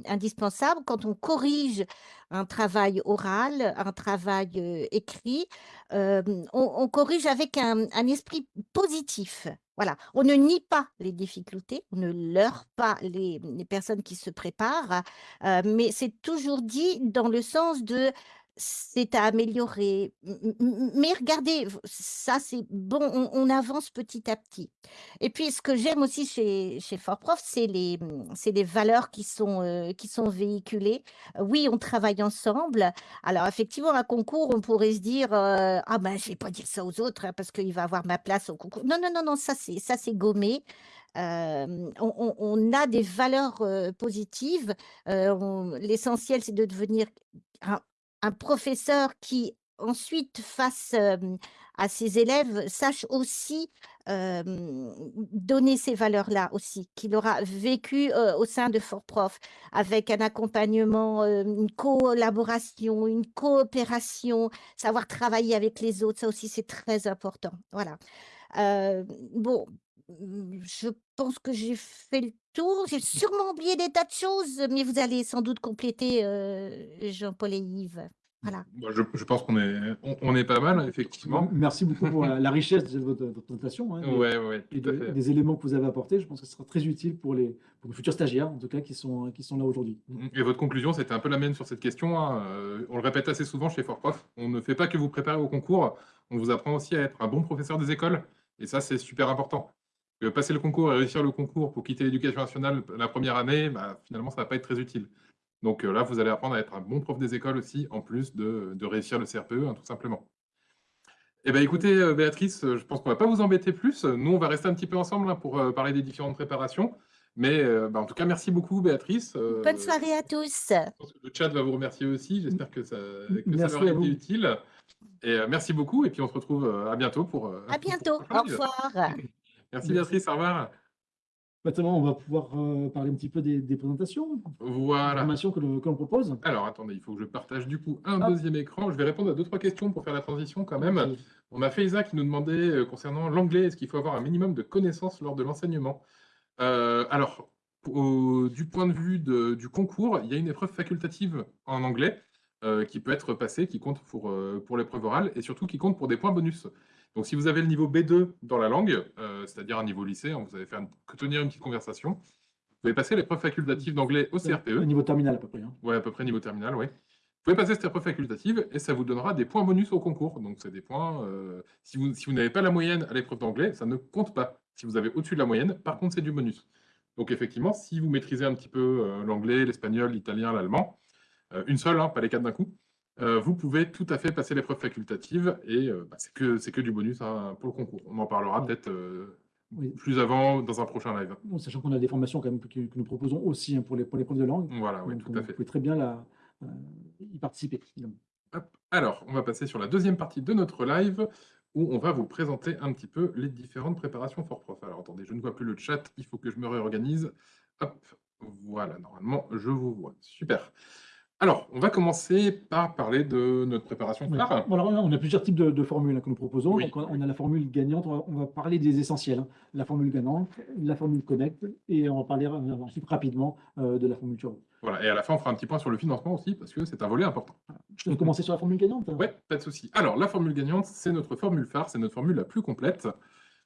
indispensable quand on corrige un travail oral, un travail écrit. On, corrige avec un, esprit positif. Voilà, on ne nie pas les difficultés, on ne leurre pas les personnes qui se préparent, mais c'est toujours dit dans le sens de c'est à améliorer. Mais regardez, ça c'est bon, on, avance petit à petit. Et puis ce que j'aime aussi chez, chez Fortprof, c'est les, c'est les valeurs qui sont, euh, qui sont véhiculées. Oui, on travaille ensemble. Alors effectivement, un concours, on pourrait se dire euh, Ah ben, je vais pas dire ça aux autres hein, parce qu'il va avoir ma place au concours. Non, non, non, non, ça c'est, gommé. Euh, on, a des valeurs positives. l'essentiel, c'est de devenir professeur qui ensuite face à ses élèves sache aussi donner ces valeurs-là aussi, qu'il aura vécu au sein de Fort Prof, avec un accompagnement, une collaboration, une coopération, savoir travailler avec les autres, ça aussi c'est très important. Voilà. bon, je pense que j'ai fait le tour. J'ai sûrement oublié des tas de choses, mais vous allez sans doute compléter, Jean-Paul et Yves. Voilà. je, pense qu'on est, on, est pas mal, effectivement. Merci beaucoup pour la, richesse de votre, présentation hein, et des éléments que vous avez apportés. Je pense que ce sera très utile pour les, futurs stagiaires, en tout cas, qui sont, qui sont là aujourd'hui. Et votre conclusion, c'était un peu la mienne sur cette question. Hein. Euh, on le répète assez souvent chez Fortprof. On ne fait pas que vous préparer au concours, on vous apprend aussi à être un bon professeur des écoles. Et ça, c'est super important. Que passer le concours et réussir le concours pour quitter l'éducation nationale la première année, bah, finalement, ça ne va pas être très utile. Donc là, vous allez apprendre à être un bon prof des écoles aussi, en plus de, de réussir le CRPE, hein, tout simplement. Eh bien, écoutez, Béatrice, je pense qu'on ne va pas vous embêter plus. Nous, on va rester un petit peu ensemble hein, pour parler des différentes préparations. Mais bah, en tout cas, merci beaucoup, Béatrice. Bonne soirée à tous. Je pense que le chat va vous remercier aussi. J'espère que ça, que ça leur a été utile. Et merci beaucoup. Et puis, on se retrouve à bientôt pour. À bientôt. Au revoir. Merci, Béatrice. Au revoir. Maintenant, on va pouvoir parler un petit peu des, présentations. Voilà. Des que l'on propose. Alors, attendez, il faut que je partage du coup un deuxième écran. Je vais répondre à deux, trois questions pour faire la transition quand même. On a Faiza qui nous demandait concernant l'anglais, est-ce qu'il faut avoir un minimum de connaissances lors de l'enseignement? Euh, alors, du point de vue du concours, il y a une épreuve facultative en anglais euh, qui peut être passée, qui compte pour, euh, pour l'épreuve orale et surtout qui compte pour des points bonus. Donc, si vous avez le niveau B2 dans la langue, c'est-à-dire un niveau lycée, hein, vous allez faire que tenir une petite conversation, vous pouvez passer l'épreuve facultative d'anglais au CRPE. Niveau terminal à peu près. Hein. Oui, à peu près niveau terminal, oui. Vous pouvez passer cette épreuve facultative et ça vous donnera des points bonus au concours. Donc, c'est des points. si vous, si vous n'avez pas la moyenne à l'épreuve d'anglais, ça ne compte pas. Si vous avez au-dessus de la moyenne, par contre, c'est du bonus. Donc effectivement, si vous maîtrisez un petit peu euh, l'anglais, l'espagnol, l'italien, l'allemand, euh, une seule, hein, pas les quatre d'un coup, euh, vous pouvez tout à fait passer l'épreuve facultative et bah, c'est que, que du bonus hein, pour le concours. On en parlera peut-être plus avant dans un prochain live. sachant qu'on a des formations quand même que, nous proposons aussi hein, pour, les, pour profs de langue. Voilà, oui, tout à fait. Vous pouvez très bien la, y participer. Alors, on va passer sur la deuxième partie de notre live où on va vous présenter un petit peu les différentes préparations for prof. Alors attendez, je ne vois plus le chat, il faut que je me réorganise. Hop, voilà, normalement, je vous vois. Super. Alors, on va commencer par parler de notre préparation phare. on a plusieurs types de, formules hein, que nous proposons. Donc, on a la formule gagnante, on va, parler des essentiels. Hein. La formule gagnante, la formule connect, et on va parler ensuite rapidement euh, de la formule turbo. Voilà, et à la fin, on fera un petit point sur le financement aussi, parce que c'est un volet important. Je vais commencer sur la formule gagnante? Oui, pas de souci. Alors, la formule gagnante, c'est notre formule phare, c'est notre formule la plus complète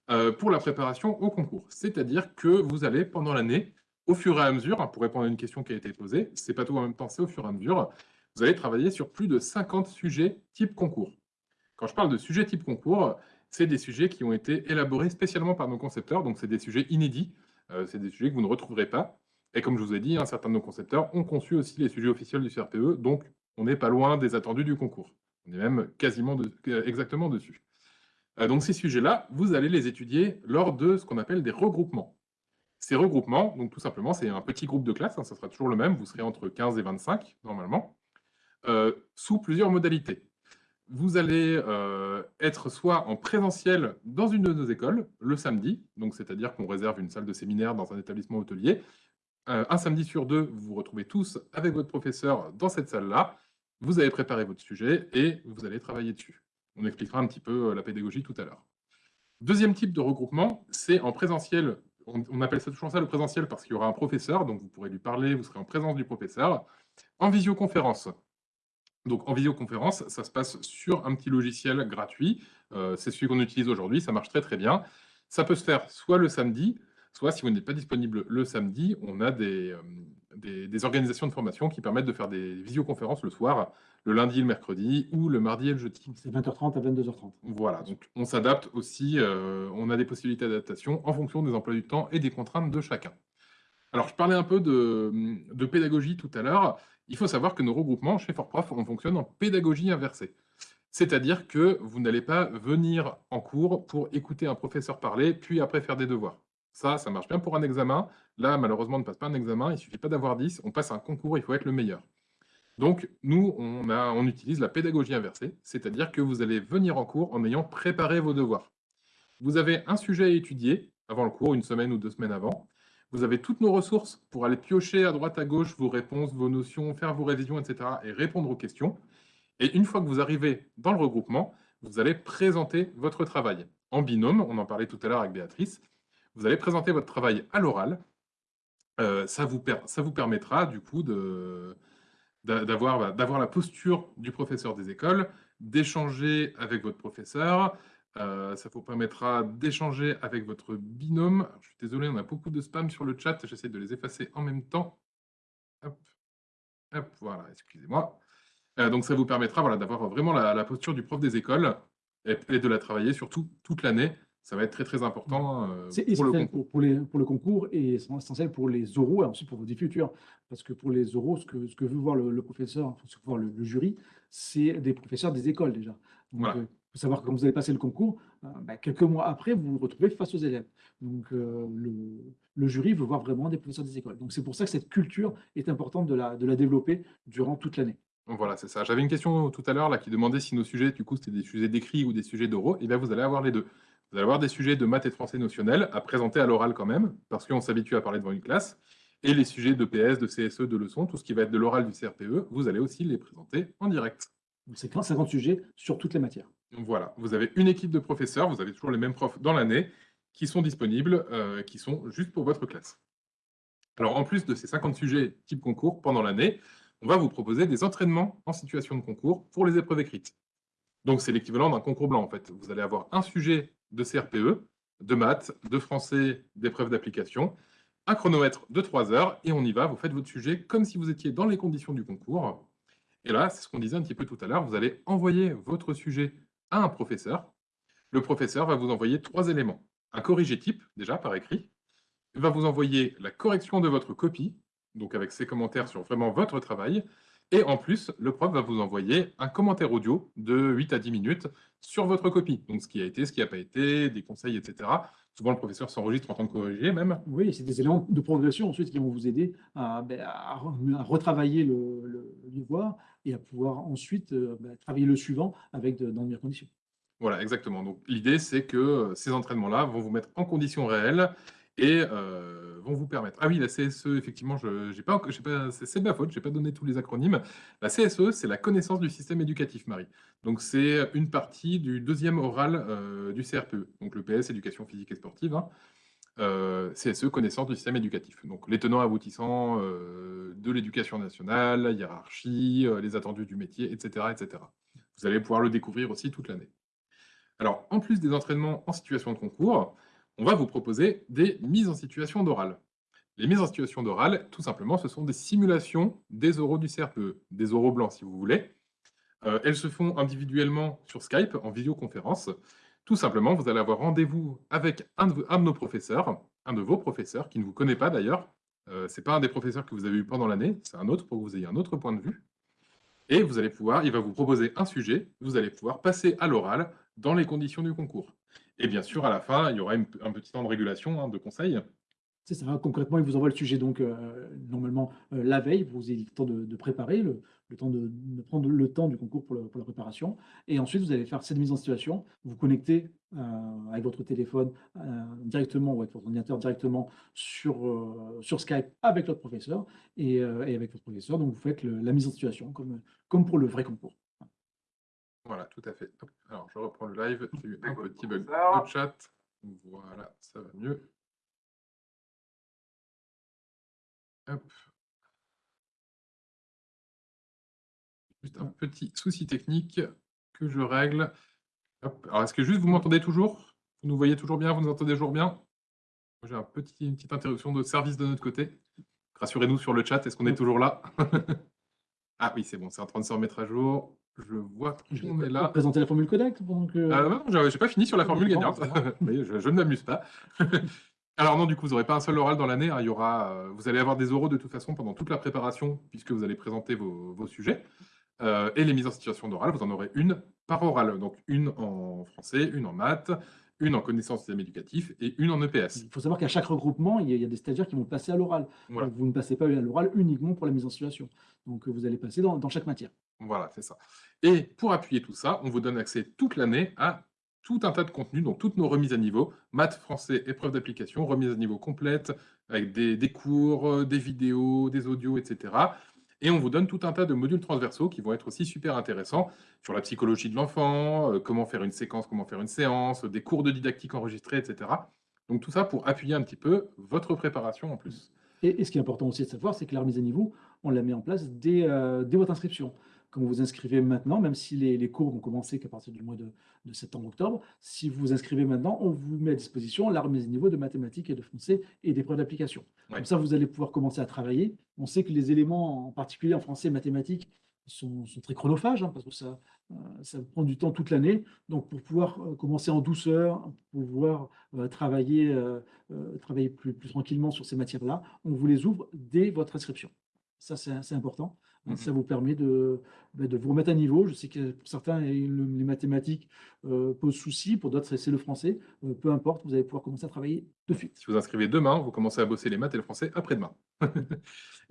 euh, pour la préparation au concours. C'est-à-dire que vous allez, pendant l'année, au fur et à mesure, hein, pour répondre à une question qui a été posée, c'est pas tout en même temps, c'est au fur et à mesure, vous allez travailler sur plus de 50 sujets type concours. Quand je parle de sujets type concours, c'est des sujets qui ont été élaborés spécialement par nos concepteurs, donc c'est des sujets inédits, euh, c'est des sujets que vous ne retrouverez pas. Et comme je vous ai dit, un certain de nos concepteurs ont conçu aussi les sujets officiels du CRPE, donc on n'est pas loin des attendus du concours. On est même quasiment euh, exactement dessus. Euh, donc ces sujets-là, vous allez les étudier lors de ce qu'on appelle des regroupements. Ces regroupements, donc tout simplement, c'est un petit groupe de classe, hein, ça sera toujours le même, vous serez entre 15 et 25 normalement, euh, sous plusieurs modalités. Vous allez euh, être soit en présentiel dans une de nos écoles, le samedi, donc c'est-à-dire qu'on réserve une salle de séminaire dans un établissement hôtelier. Euh, un samedi sur deux, vous vous retrouvez tous avec votre professeur dans cette salle-là. Vous avez préparé votre sujet et vous allez travailler dessus. On expliquera un petit peu la pédagogie tout à l'heure. Deuxième type de regroupement, c'est en présentiel on, appelle ça toujours ça le présentiel parce qu'il y aura un professeur, donc vous pourrez lui parler, vous serez en présence du professeur, en visioconférence. Donc en visioconférence, ça se passe sur un petit logiciel gratuit, euh, c'est celui qu'on utilise aujourd'hui, ça marche très très bien. Ça peut se faire soit le samedi, soit si vous n'êtes pas disponible le samedi, on a des, euh, des, organisations de formation qui permettent de faire des visioconférences le soir, le lundi, le mercredi ou le mardi et le jeudi. C'est 20h30 à 22h30. Voilà, donc on s'adapte aussi, euh, on a des possibilités d'adaptation en fonction des emplois du temps et des contraintes de chacun. Alors, je parlais un peu de, pédagogie tout à l'heure. Il faut savoir que nos regroupements chez FortProf, on fonctionne en pédagogie inversée. C'est-à-dire que vous n'allez pas venir en cours pour écouter un professeur parler, puis après faire des devoirs. Ça, ça marche bien pour un examen. Là, malheureusement, on ne passe pas un examen. Il ne suffit pas d'avoir 10. On passe un concours, il faut être le meilleur. Donc, nous, on, utilise la pédagogie inversée, c'est-à-dire que vous allez venir en cours en ayant préparé vos devoirs. Vous avez un sujet à étudier avant le cours, une semaine ou deux semaines avant. Vous avez toutes nos ressources pour aller piocher à droite, à gauche vos réponses, vos notions, faire vos révisions, etc. et répondre aux questions. Et une fois que vous arrivez dans le regroupement, vous allez présenter votre travail en binôme. On en parlait tout à l'heure avec Béatrice. Vous allez présenter votre travail à l'oral. Euh, ça, vous permettra du coup bah, d'avoir la posture du professeur des écoles, d'échanger avec votre professeur. Euh, ça vous permettra d'échanger avec votre binôme. je suis désolé, on a beaucoup de spam sur le chat. J'essaie de les effacer en même temps. Hop voilà, excusez-moi. Euh, donc, ça vous permettra voilà, d'avoir vraiment la, posture du prof des écoles et, et de la travailler surtout toute l'année Ça va être très très important euh, pour le concours. pour, les, pour le concours et c'est essentiel pour les oraux et ensuite pour vos vies futures. Parce que pour les oraux, ce que, ce que veut voir le, le professeur, ce que veut voir le, le jury, c'est des professeurs des écoles déjà. Donc, Voilà. il faut savoir que quand vous allez passer le concours, euh, bah, quelques mois après, vous vous retrouvez face aux élèves. Donc, euh, le, le jury veut voir vraiment des professeurs des écoles. Donc, c'est pour ça que cette culture est importante de la, de la développer durant toute l'année. Voilà, c'est ça. J'avais une question tout à l'heure là qui demandait si nos sujets, du coup, c'était des sujets d'écrit ou des sujets d'oraux. Et bien, vous allez avoir les deux. Vous allez avoir des sujets de maths et de français notionnel à présenter à l'oral quand même, parce qu'on s'habitue à parler devant une classe. Et les sujets de PS, de CSE, de leçons, tout ce qui va être de l'oral du CRPE, vous allez aussi les présenter en direct. C'est 50 sujets sur toutes les matières. Donc Voilà, vous avez une équipe de professeurs, vous avez toujours les mêmes profs dans l'année, qui sont disponibles, euh, qui sont juste pour votre classe. Alors, en plus de ces 50 sujets type concours pendant l'année, on va vous proposer des entraînements en situation de concours pour les épreuves écrites. Donc, c'est l'équivalent d'un concours blanc, en fait. Vous allez avoir un sujet de CRPE, de maths, de français, d'épreuves d'application, un chronomètre de 3 heures, et on y va, vous faites votre sujet comme si vous étiez dans les conditions du concours. Et là, c'est ce qu'on disait un petit peu tout à l'heure, vous allez envoyer votre sujet à un professeur. Le professeur va vous envoyer trois éléments. Un corrigé type, déjà par écrit. Il va vous envoyer la correction de votre copie, donc avec ses commentaires sur vraiment votre travail. Et en plus, le prof va vous envoyer un commentaire audio de 8 à 10 minutes sur votre copie. Donc ce qui a été, ce qui n'a pas été, des conseils, etc. Souvent, le professeur s'enregistre en tant que corrigé même. Oui, c'est des éléments de progression ensuite qui vont vous aider à, ben, à re- à retravailler le, le, le devoir et à pouvoir ensuite euh, ben, travailler le suivant avec de, dans de meilleures conditions. Voilà, exactement. Donc l'idée, c'est que euh, ces entraînements-là vont vous mettre en conditions réelles et euh, vont vous permettre. Ah oui, la CSE, effectivement, je pas, c'est de ma faute, je n'ai pas donné tous les acronymes. La CSE, c'est la connaissance du système éducatif, Marie. Donc c'est une partie du deuxième oral euh, du CRPE, donc le PS, éducation physique et sportive. hein. Euh, CSE, connaissance du système éducatif. Donc les tenants aboutissants euh, de l'éducation nationale, la hiérarchie, les attendus du métier, etc., etc. Vous allez pouvoir le découvrir aussi toute l'année. Alors, en plus des entraînements en situation de concours, on va vous proposer des mises en situation d'oral. Les mises en situation d'oral, tout simplement, ce sont des simulations des oraux du CRPE, des oraux blancs si vous voulez. Euh, elles se font individuellement sur Skype, en vidéoconférence. Tout simplement, vous allez avoir rendez-vous avec un de, nos professeurs, un de vos professeurs, qui ne vous connaît pas d'ailleurs. Euh, Ce n'est pas un des professeurs que vous avez eu pendant l'année, c'est un autre pour que vous ayez un autre point de vue. Et vous allez pouvoir, il va vous proposer un sujet, vous allez pouvoir passer à l'oral dans les conditions du concours. Et bien sûr, à la fin, il y aura un petit temps de régulation, hein, de conseil. C'est ça, concrètement, il vous envoie le sujet donc euh, normalement euh, la veille, vous avez le temps de, préparer, le, temps de, prendre le temps du concours pour, la préparation. Et ensuite, vous allez faire cette mise en situation, vous connectez euh, avec votre téléphone directement ou avec votre ordinateur directement sur, Skype avec votre professeur et, avec votre professeur. Donc, vous faites la mise en situation comme pour le vrai concours. Voilà, tout à fait. Hop. Alors, je reprends le live. J'ai eu un petit bug de chat. Voilà, ça va mieux. Hop. Juste un petit souci technique que je règle. Hop. Alors, est-ce que juste vous m'entendez toujours? Vous nous voyez toujours bien? Vous nous entendez toujours bien? J'ai un petit, une petite interruption de service de notre côté. Rassurez-nous sur le chat, est-ce qu'on est toujours là? Ah oui, c'est bon, c'est en train de se remettre à jour. Je vois Je qu'on est là. présenter la formule Connect pendant que... Ah non, j'ai j'ai pas fini sur la Ah, formule gagnante. Oui, je, je ne m'amuse pas. Alors non, du coup, vous n'aurez pas un seul oral dans l'année. hein. Il y aura, euh, vous allez avoir des oraux de toute façon pendant toute la préparation, puisque vous allez présenter vos, vos sujets. Euh, et les mises en situation d'oral, vous en aurez une par oral. Donc une en français, une en maths, une en connaissance système éducatif et une en EPS. Il faut savoir qu'à chaque regroupement, il y, a, des stagiaires qui vont passer à l'oral. Voilà. Vous ne passez pas à l'oral uniquement pour la mise en situation. Donc, vous allez passer dans, dans chaque matière. Voilà, c'est ça. Et pour appuyer tout ça, on vous donne accès toute l'année à tout un tas de contenus, donc toutes nos remises à niveau, maths, français, épreuves d'application, remises à niveau complètes, avec des, des cours, euh, des vidéos, des audios, etc. Et on vous donne tout un tas de modules transversaux qui vont être aussi super intéressants sur la psychologie de l'enfant, euh, comment faire une séquence, comment faire une séance, des cours de didactique enregistrés, etc. Donc tout ça pour appuyer un petit peu votre préparation en plus. Et, ce qui est important aussi de savoir, c'est que la remise à niveau, on la met en place dès, euh, dès votre inscription. Quand vous vous inscrivez maintenant, même si les, les cours vont commencer qu'à partir du mois de, de septembre-octobre, si vous vous inscrivez maintenant, on vous met à disposition la remise niveau de mathématiques et de français et d'épreuves d'application. Ouais. Comme ça, vous allez pouvoir commencer à travailler. On sait que les éléments, en particulier en français et mathématiques, sont, sont très chronophages, hein, parce que ça, euh, ça prend du temps toute l'année. Donc, pour pouvoir euh, commencer en douceur, pour pouvoir euh, travailler, travailler plus, plus tranquillement sur ces matières-là, on vous les ouvre dès votre inscription. Ça, c'est important. Mhm. Ça vous permet de, bah, de, vous remettre à niveau. Je sais que pour certains, les mathématiques posent souci, pour d'autres, c'est le français. peu importe, vous allez pouvoir commencer à travailler de suite. Si vous inscrivez demain, vous commencez à bosser les maths et le français après-demain.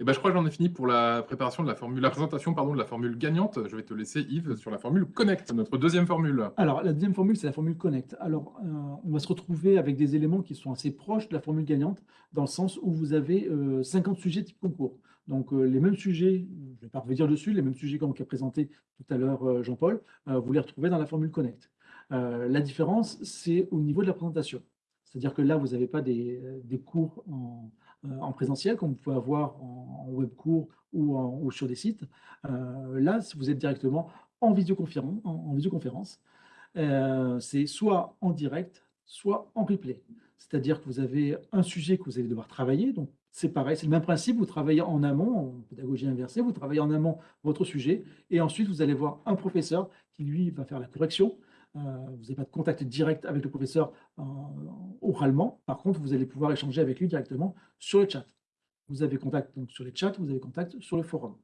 Et ben, je crois que j'en ai fini pour la préparation de la formule, la présentation pardon, de la formule gagnante. Je vais te laisser Yves sur la formule Connect, notre deuxième formule. Alors, la deuxième formule, c'est la formule Connect. Alors, euh, on va se retrouver avec des éléments qui sont assez proches de la formule gagnante, dans le sens où vous avez 50 euh, sujets type concours. Donc, euh, les mêmes sujets, je ne vais pas revenir dessus, les mêmes sujets qu'a présenté tout à l'heure Jean-Paul, vous les retrouvez dans la formule Connect. la différence, c'est au niveau de la présentation. C'est-à-dire que là, vous n'avez pas des, cours en, euh, en présentiel, comme vous pouvez avoir en, web cours ou, sur des sites. Euh, là, vous êtes directement en visioconférence, en, visioconférence euh, c'est soit en direct, soit en replay. C'est-à-dire que vous avez un sujet que vous allez devoir travailler. Donc, c'est pareil, c'est le même principe. Vous travaillez en amont, en pédagogie inversée, vous travaillez en amont votre sujet. Et ensuite, vous allez voir un professeur qui, lui, va faire la correction euh, vous n'avez pas de contact direct avec le professeur euh, oralement. Par contre, vous allez pouvoir échanger avec lui directement sur le chat. Vous avez contact sur les chats, vous avez contact sur le forum.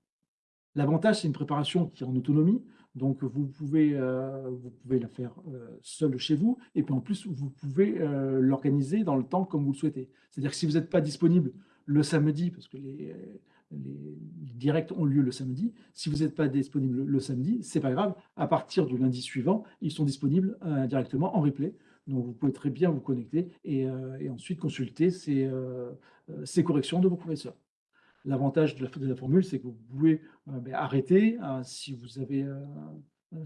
L'avantage, c'est une préparation qui est en autonomie, donc vous pouvez, euh, vous pouvez la faire seul chez vous, et puis en plus, vous pouvez l'organiser dans le temps comme vous le souhaitez. C'est-à-dire que si vous n'êtes pas disponible le samedi, parce que les, directs ont lieu le samedi. Si vous n'êtes pas disponible le, samedi, c'est pas grave. À partir du lundi suivant, ils sont disponibles euh, directement en replay. Donc, vous pouvez très bien vous connecter et, euh, ensuite consulter euh, ces, corrections de vos professeurs. L'avantage de, la, formule, c'est que vous pouvez ben, arrêter si vous avez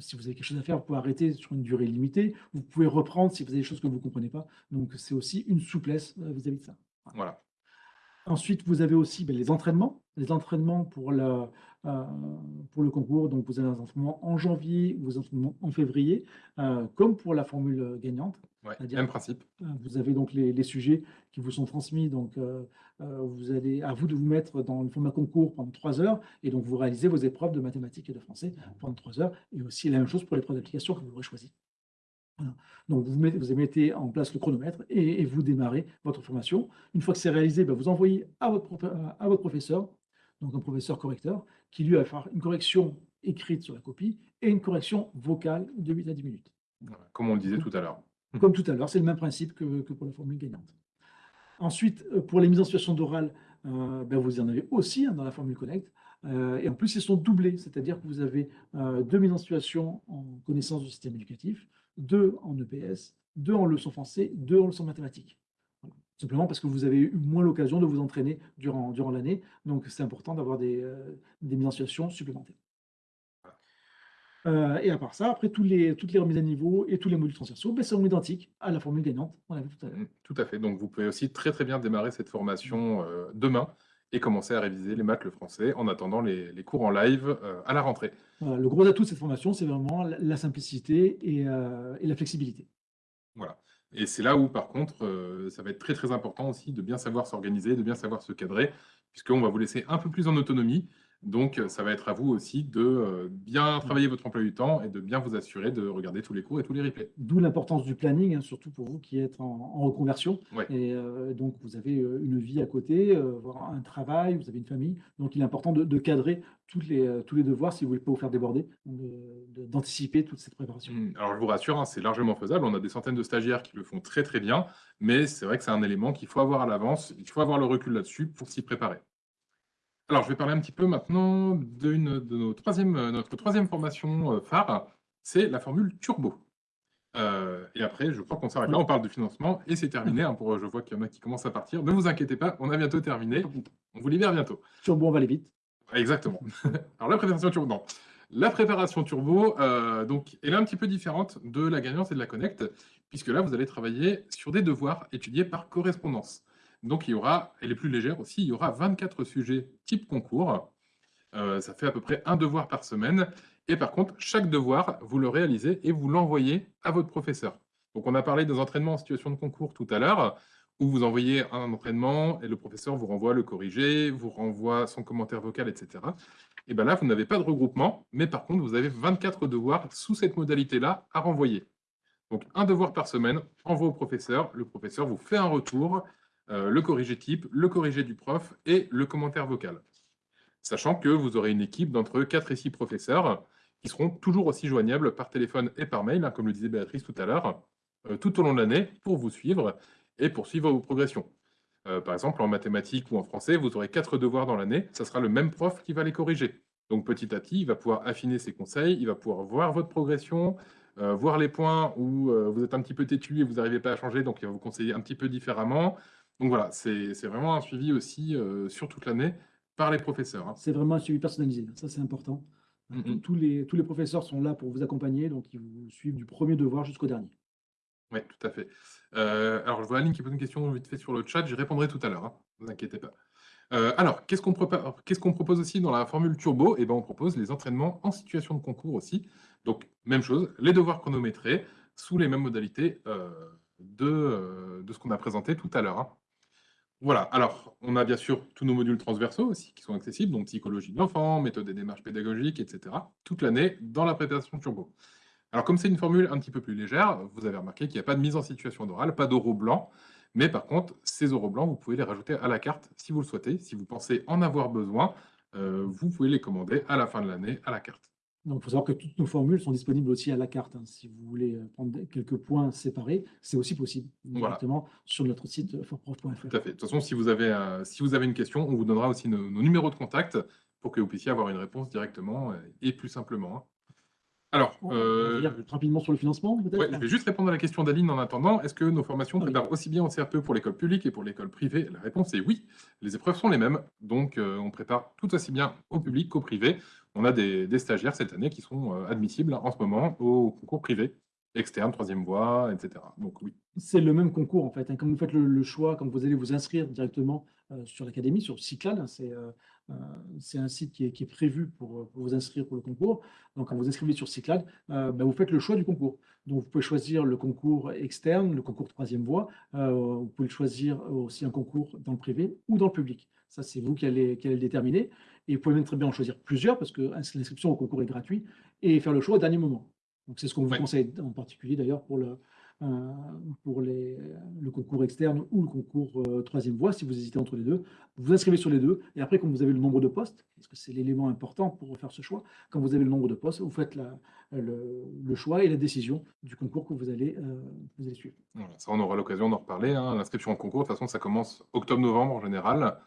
si vous avez quelque chose à faire, vous pouvez arrêter sur une durée limitée. Vous pouvez reprendre si vous avez des choses que vous ne comprenez pas. Donc, c'est aussi une souplesse vis-à-vis -vis de ça. Voilà. Ensuite, vous avez aussi ben, les entraînements. Les entraînements pour, euh, pour le concours. Donc, vous avez des entraînements en janvier, vous avez des entraînements en février, euh, comme pour la formule gagnante. même principe. Euh, vous avez donc les, sujets qui vous sont transmis. Donc, vous allez, à vous de vous mettre dans le format concours pendant trois heures. Et donc, vous réalisez vos épreuves de mathématiques et de français pendant trois heures. Et aussi la même chose pour l'épreuve d'application que vous aurez Donc, vous mettez, vous mettez en place le chronomètre et, vous démarrez votre formation. Une fois que c'est réalisé, ben, vous envoyez à votre, à votre professeur, donc un professeur correcteur, qui lui va faire une correction écrite sur la copie et une correction vocale de 8 à 10 minutes. Comme on le disait tout à l'heure. Comme tout à l'heure, c'est le même principe que, pour la formule gagnante. Ensuite, euh, pour les mises en situation d'oral, euh, ben, vous en avez aussi hein, dans la formule Connect. Euh, et en plus, ils sont doublés, c'est-à-dire que vous avez deux mises en situation en connaissance du système éducatif, deux en EPS, deux en leçon français, deux en leçon mathématiques. Simplement parce que vous avez eu moins l'occasion de vous entraîner durant, durant l'année. Donc, c'est important d'avoir des, euh, des mises en situation supplémentaires. Euh, et à part ça, après, les, toutes les remises à niveau et tous les modules transversaux ben, sont identiques à la formule gagnante tout à l'heure. Mmh, tout à fait. Donc, vous pouvez aussi très, très bien démarrer cette formation euh, demain et commencer à réviser les maths, le français, en attendant les, les cours en live à la rentrée. Le gros atout de cette formation, c'est vraiment la, simplicité et, et la flexibilité. Voilà. Et c'est là où, par contre, euh, ça va être très très important aussi de bien savoir s'organiser, de bien savoir se cadrer, puisqu'on va vous laisser un peu plus en autonomie donc, ça va être à vous aussi de euh, bien travailler votre emploi du temps et de bien vous assurer de regarder tous les cours et tous les replays. D'où l'importance du planning, hein, surtout pour vous qui êtes en, reconversion. Et euh, donc, vous avez euh, une vie à côté, un travail, vous avez une famille. Donc, il est important de, cadrer toutes les, tous les devoirs si vous ne voulez pas vous faire déborder, d'anticiper toute cette préparation. Mmh. Alors, je vous rassure, hein, c'est largement faisable. On a des centaines de stagiaires qui le font très, très bien. Mais c'est vrai que c'est un élément qu'il faut avoir à l'avance. Il faut avoir le recul là-dessus pour s'y préparer. Alors, je vais parler un petit peu maintenant de, de nos troisième, euh, notre troisième formation euh, phare, c'est la formule turbo. Euh, et après, je crois qu'on s'arrête là, on parle de financement et c'est terminé. Hein, pour, je vois qu'il y en a qui commencent à partir. Ne vous inquiétez pas, on a bientôt terminé. On vous libère bientôt. Turbo, on va aller vite. Exactement. Alors, la préparation turbo, non. La préparation turbo, donc, elle est un petit peu différente de la gagnante et de la connect, puisque là, vous allez travailler sur des devoirs étudiés par correspondance. Donc, il y aura, elle est plus légère aussi, il y aura 24 sujets type concours. Euh, ça fait à peu près un devoir par semaine. Et par contre, chaque devoir, vous le réalisez et vous l'envoyez à votre professeur. Donc, on a parlé des entraînements en situation de concours tout à l'heure. où vous envoyez un entraînement et le professeur vous renvoie le corrigé, vous renvoie son commentaire vocal, etc. Et bien là, vous n'avez pas de regroupement, mais par contre, vous avez 24 devoirs sous cette modalité-là à renvoyer. Donc, un devoir par semaine, envoie au professeur, le professeur vous fait un retour, le corrigé type, le corrigé du prof et le commentaire vocal. Sachant que vous aurez une équipe d'entre 4 et 6 professeurs qui seront toujours aussi joignables par téléphone et par mail, hein, comme le disait Béatrice tout à l'heure, euh, tout au long de l'année pour vous suivre et pour suivre vos progressions. Euh, par exemple, en mathématiques ou en français, vous aurez quatre devoirs dans l'année, ça sera le même prof qui va les corriger. Donc petit à petit, il va pouvoir affiner ses conseils, il va pouvoir voir votre progression, euh, voir les points où vous êtes un petit peu têtu et vous n'arrivez pas à changer, donc il va vous conseiller un petit peu différemment. Donc voilà, c'est vraiment un suivi aussi sur toute l'année par les professeurs. Hein. C'est vraiment un suivi personnalisé, ça c'est important. Mm, mm. Tous, les, tous les professeurs sont là pour vous accompagner, donc ils vous suivent du premier devoir jusqu'au dernier. Oui, tout à fait. Euh, alors, je vois Aline qui pose une question vite fait sur le chat, j'y répondrai tout à l'heure, hein, ne vous inquiétez pas. Euh, alors, qu'est-ce qu'on propose aussi dans la formule turbo? Eh ben, on propose les entraînements en situation de concours aussi. Donc, même chose, les devoirs chronométrés sous les mêmes modalités euh, de, de ce qu'on a présenté tout à l'heure. Hein. Voilà, alors, on a bien sûr tous nos modules transversaux aussi qui sont accessibles, donc psychologie de l'enfant, méthode des démarches pédagogiques, etc., toute l'année dans la préparation turbo. Alors, comme c'est une formule un petit peu plus légère, vous avez remarqué qu'il n'y a pas de mise en situation d'oral, pas d'oraux blancs, mais par contre, ces oraux blancs, vous pouvez les rajouter à la carte si vous le souhaitez. Si vous pensez en avoir besoin, euh, vous pouvez les commander à la fin de l'année à la carte. Donc, il faut savoir que toutes nos formules sont disponibles aussi à la carte. Hein. Si vous voulez euh, prendre quelques points séparés, c'est aussi possible directement sur notre site euh, forprof.fr. Tout à fait. De toute façon, si vous avez, si vous avez une question, on vous donnera aussi nos, numéros de contact pour que vous puissiez avoir une réponse directement euh, et plus simplement. Hein. Alors, euh, rapidement sur le financement, peut-être? Je vais juste répondre à la question d'Aline en attendant. Est-ce que nos formations préparent aussi bien au CRPE pour l'école publique et pour l'école privée? La réponse est oui. Les épreuves sont les mêmes, donc on prépare tout aussi bien au public qu'au privé on a des, stagiaires cette année qui sont euh, admissibles en ce moment au concours privé, externe, troisième voie, etc. C'est le même concours en fait. Hein. Quand vous faites le, choix, quand vous allez vous inscrire directement euh, sur l'académie, sur Cyclade, hein, euh, c'est un site qui est, prévu pour, vous inscrire pour le concours. Donc quand vous inscrivez sur Cyclade, bah, vous faites le choix du concours. Donc vous pouvez choisir le concours externe, le concours troisième voie. vous pouvez choisir aussi un concours dans le privé ou dans le public. Ça, c'est vous qui allez, qui allez le déterminer. Et vous pouvez même très bien en choisir plusieurs parce que l'inscription au concours est gratuite et faire le choix au dernier moment. Donc, c'est ce qu'on vous conseille en particulier d'ailleurs pour, le, euh, pour les, le concours externe ou le concours euh, troisième voie, si vous hésitez entre les deux. Vous vous inscrivez sur les deux et après, quand vous avez le nombre de postes, parce que c'est l'élément important pour faire ce choix, quand vous avez le nombre de postes, vous faites la, le, choix et la décision du concours que vous allez, euh, vous allez suivre. ça, on aura l'occasion d'en reparler. Hein. L'inscription au concours, de toute façon, ça commence octobre-novembre en général.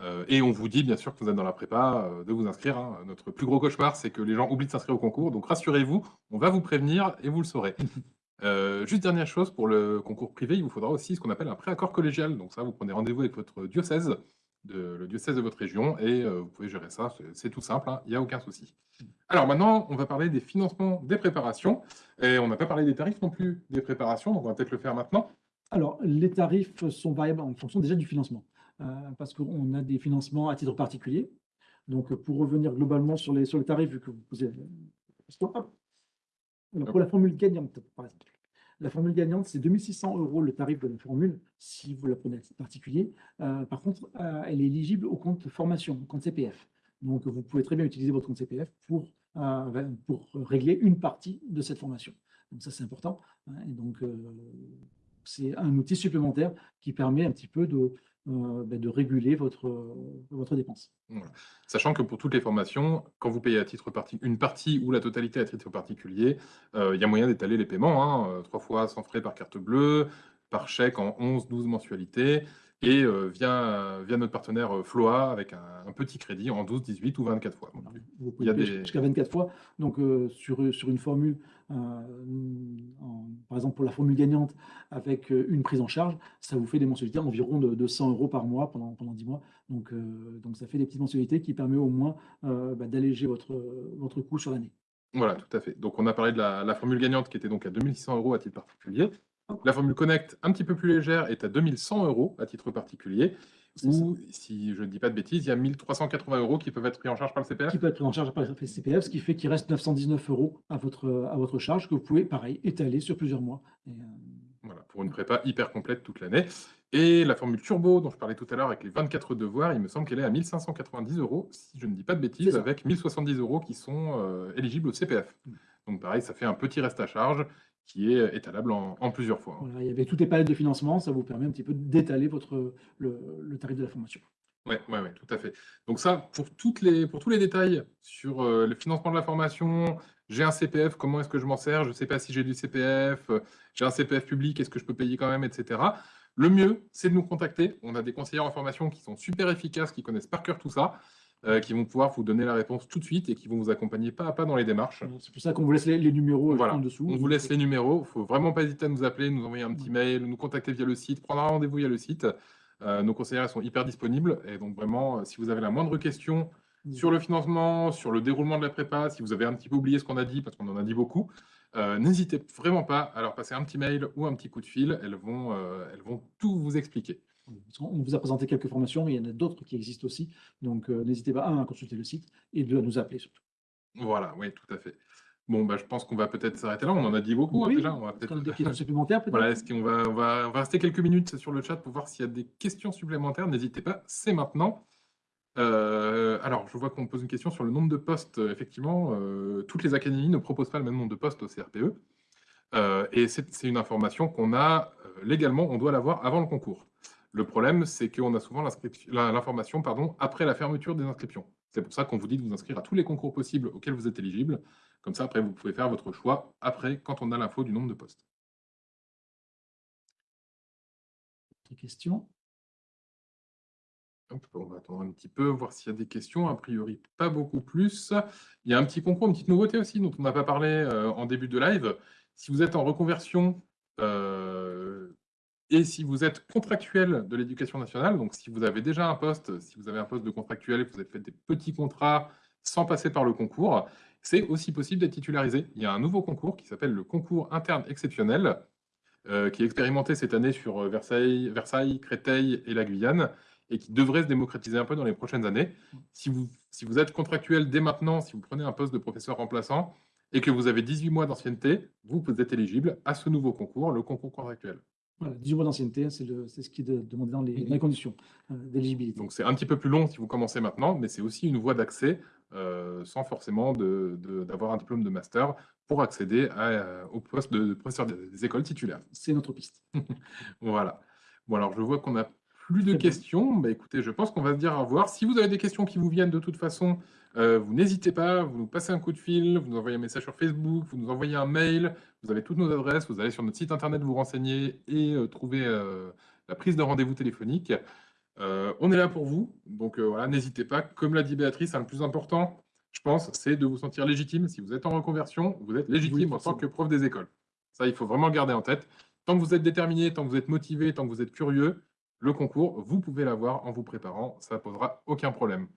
Euh, et on vous dit, bien sûr, que vous êtes dans la prépa, euh, de vous inscrire. Hein. Notre plus gros cauchemar, c'est que les gens oublient de s'inscrire au concours. Donc rassurez-vous, on va vous prévenir et vous le saurez. Euh, juste dernière chose, pour le concours privé, il vous faudra aussi ce qu'on appelle un préaccord collégial. Donc ça, vous prenez rendez-vous avec votre diocèse, le diocèse de votre région, et vous pouvez gérer ça. C'est tout simple, hein. il n'y a aucun souci. Alors maintenant, on va parler des financements des préparations. Et on n'a pas parlé des tarifs non plus des préparations, donc on va peut-être le faire maintenant. Alors, les tarifs sont variables en fonction déjà du financement. Euh, parce qu'on a des financements à titre particulier. Donc, pour revenir globalement sur les, sur les tarifs, vu que vous pour la formule gagnante, par exemple, la formule gagnante, c'est 2600 euros le tarif de la formule, si vous la prenez à titre particulier. Euh, par contre, euh, elle est éligible au compte formation, au compte CPF. Donc, vous pouvez très bien utiliser votre compte CPF pour, pour régler une partie de cette formation. Donc, ça, c'est important. Hein. et donc, c'est un outil supplémentaire qui permet un petit peu de, euh, ben, de réguler votre, votre dépense. Sachant que pour toutes les formations, quand vous payez à titre une partie ou la totalité à titre particulier, euh, il y a moyen d'étaler les paiements, hein, euh, trois fois sans frais par carte bleue, par chèque en 11-12 mensualités, et via, via notre partenaire Floa avec un, petit crédit en 12, 18 ou 24 fois. vous pouvez des... jusqu'à 24 fois. Donc, sur, sur une formule par exemple pour la formule gagnante avec euh, une prise en charge, ça vous fait des mensualités environ de, 100 euros par mois pendant, pendant 10 mois. Donc, euh, donc ça fait des petites mensualités qui permettent au moins euh, bah, d'alléger votre, votre coût sur l'année. Voilà, tout à fait. Donc on a parlé de la, formule gagnante qui était donc à 2600 euros à titre particulier. La formule Connect, un petit peu plus légère, est à 2100 euros à titre particulier. Ou, si je ne dis pas de bêtises, il y a 1380 euros qui peuvent être pris en charge par le CPF Qui peuvent être pris en charge par le CPF, ce qui fait qu'il reste 919 euros à votre, à votre charge, que vous pouvez, pareil, étaler sur plusieurs mois. Euh, voilà, pour une prépa hyper complète toute l'année. Et la formule turbo dont je parlais tout à l'heure avec les 24 devoirs, il me semble qu'elle est à 1590 euros, si je ne dis pas de bêtises, avec 1070 euros qui sont euh, éligibles au CPF. Mm. Donc pareil, ça fait un petit reste à charge qui est étalable en, en plusieurs fois. Voilà, il y avait toutes les palettes de financement, ça vous permet un petit peu d'étaler votre, le, le tarif de la formation. Oui, ouais, ouais, tout à fait. Donc ça, pour, toutes les, pour tous les détails sur euh, le financement de la formation, j'ai un CPF, comment est-ce que je m'en sers, je ne sais pas si j'ai du CPF, euh, j'ai un CPF public, est-ce que je peux payer quand même, etc. Le mieux, c'est de nous contacter. On a des conseillers en formation qui sont super efficaces, qui connaissent par cœur tout ça, euh, qui vont pouvoir vous donner la réponse tout de suite et qui vont vous accompagner pas à pas dans les démarches. C'est pour ça qu'on vous laisse les, les numéros Voilà. en dessous. On vous laisse les numéros. Il ne faut vraiment pas hésiter à nous appeler, nous envoyer un petit mail, nous contacter via le site, prendre un rendez-vous via le site. Euh, nos conseillers sont hyper disponibles. Et donc, vraiment, euh, si vous avez la moindre question sur le financement, sur le déroulement de la prépa, si vous avez un petit peu oublié ce qu'on a dit, parce qu'on en a dit beaucoup, euh, n'hésitez vraiment pas à leur passer un petit mail ou un petit coup de fil. Elles vont, elles vont tout vous expliquer. On vous a présenté quelques formations, mais il y en a d'autres qui existent aussi. Donc, euh, n'hésitez pas, un, à consulter le site et deux, à nous appeler surtout. Voilà, oui, tout à fait. Bon, bah, je pense qu'on va peut-être s'arrêter là. On en a dit beaucoup hein, déjà. On va peut-être des questions supplémentaires peut-être Voilà, est-ce qu'on va, on va, on va rester quelques minutes sur le chat pour voir s'il y a des questions supplémentaires. N'hésitez pas, c'est maintenant. Euh, alors, je vois qu'on me pose une question sur le nombre de postes. Euh, Effectivement, euh, toutes les académies ne proposent pas le même nombre de postes au CRPE. Euh, et c'est une information qu'on a légalement, on doit l'avoir avant le concours. Le problème, c'est qu'on a souvent l'information pardon, après la fermeture des inscriptions. C'est pour ça qu'on vous dit de vous inscrire à tous les concours possibles auxquels vous êtes éligible. Comme ça, après, vous pouvez faire votre choix après, quand on a l'info du nombre de postes. Autre question Hop, on va attendre un petit peu, voir s'il y a des questions. A priori, pas beaucoup plus. Il y a un petit concours, une petite nouveauté aussi, dont on n'a pas parlé euh, en début de live. Si vous êtes en reconversion euh, et si vous êtes contractuel de l'éducation nationale, donc si vous avez déjà un poste, si vous avez un poste de contractuel que vous avez fait des petits contrats sans passer par le concours, c'est aussi possible d'être titularisé. Il y a un nouveau concours qui s'appelle le concours interne exceptionnel, euh, qui est expérimenté cette année sur euh, Versailles, Créteil et la Guyane et qui devrait se démocratiser un peu dans les prochaines années. Si vous, si vous êtes contractuel dès maintenant, si vous prenez un poste de professeur remplaçant et que vous avez 18 mois d'ancienneté, vous êtes éligible à ce nouveau concours, le concours contractuel. Voilà, 18 mois d'ancienneté, c'est ce qui est de- demandé dans les, dans les conditions euh, d'éligibilité. Donc c'est un petit peu plus long si vous commencez maintenant, mais c'est aussi une voie d'accès euh, sans forcément de- de- d'avoir un diplôme de master pour accéder à, euh, au poste de professeur des, écoles titulaires. C'est notre piste. Voilà. Bon, alors je vois qu'on n'a plus de questions. Bah, écoutez, je pense qu'on va se dire au revoir. Si vous avez des questions qui vous viennent de toute façon, euh, vous n'hésitez pas, vous nous passez un coup de fil, vous nous envoyez un message sur Facebook, vous nous envoyez un mail, vous avez toutes nos adresses, vous allez sur notre site internet vous renseigner et euh, trouver euh, la prise de rendez-vous téléphonique. On est là pour vous, donc voilà, n'hésitez pas. Comme l'a dit Béatrice, hein, le plus important, je pense, c'est de vous sentir légitime. Si vous êtes en reconversion, vous êtes légitime en tant que prof des écoles. Ça, il faut vraiment le garder en tête. Tant que vous êtes déterminé, tant que vous êtes motivé, tant que vous êtes curieux, le concours, vous pouvez l'avoir en vous préparant. Ça ne posera aucun problème.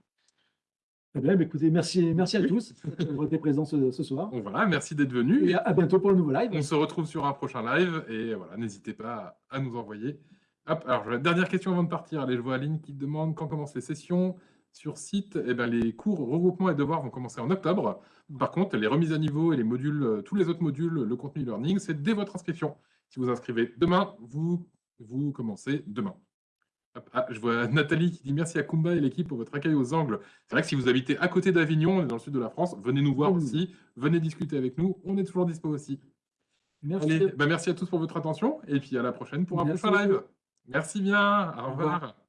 Très bien, bah, écoutez, merci, merci à tous d'avoir été présents ce, ce soir. Donc voilà, merci d'être venu. Et à, bientôt pour le nouveau live. On se retrouve sur un prochain live et voilà, n'hésitez pas à, nous envoyer. Hop, alors la dernière question avant de partir. Allez, je vois Aline qui demande quand commencent les sessions sur site. Eh ben, les cours regroupements et devoirs vont commencer en octobre. Par contre, les remises à niveau et les modules, euh, tous les autres modules, le contenu learning, c'est dès votre inscription. Si vous inscrivez demain, vous, vous commencez demain. Ah, je vois Nathalie qui dit merci à Kumba et l'équipe pour votre accueil aux angles. C'est vrai que si vous habitez à côté d'Avignon, dans le sud de la France, venez nous voir nous aussi, venez discuter avec nous, on est toujours dispo aussi. Merci. Allez, bah merci à tous pour votre attention et puis à la prochaine pour un Merci prochain live. Merci bien, au Au revoir. revoir.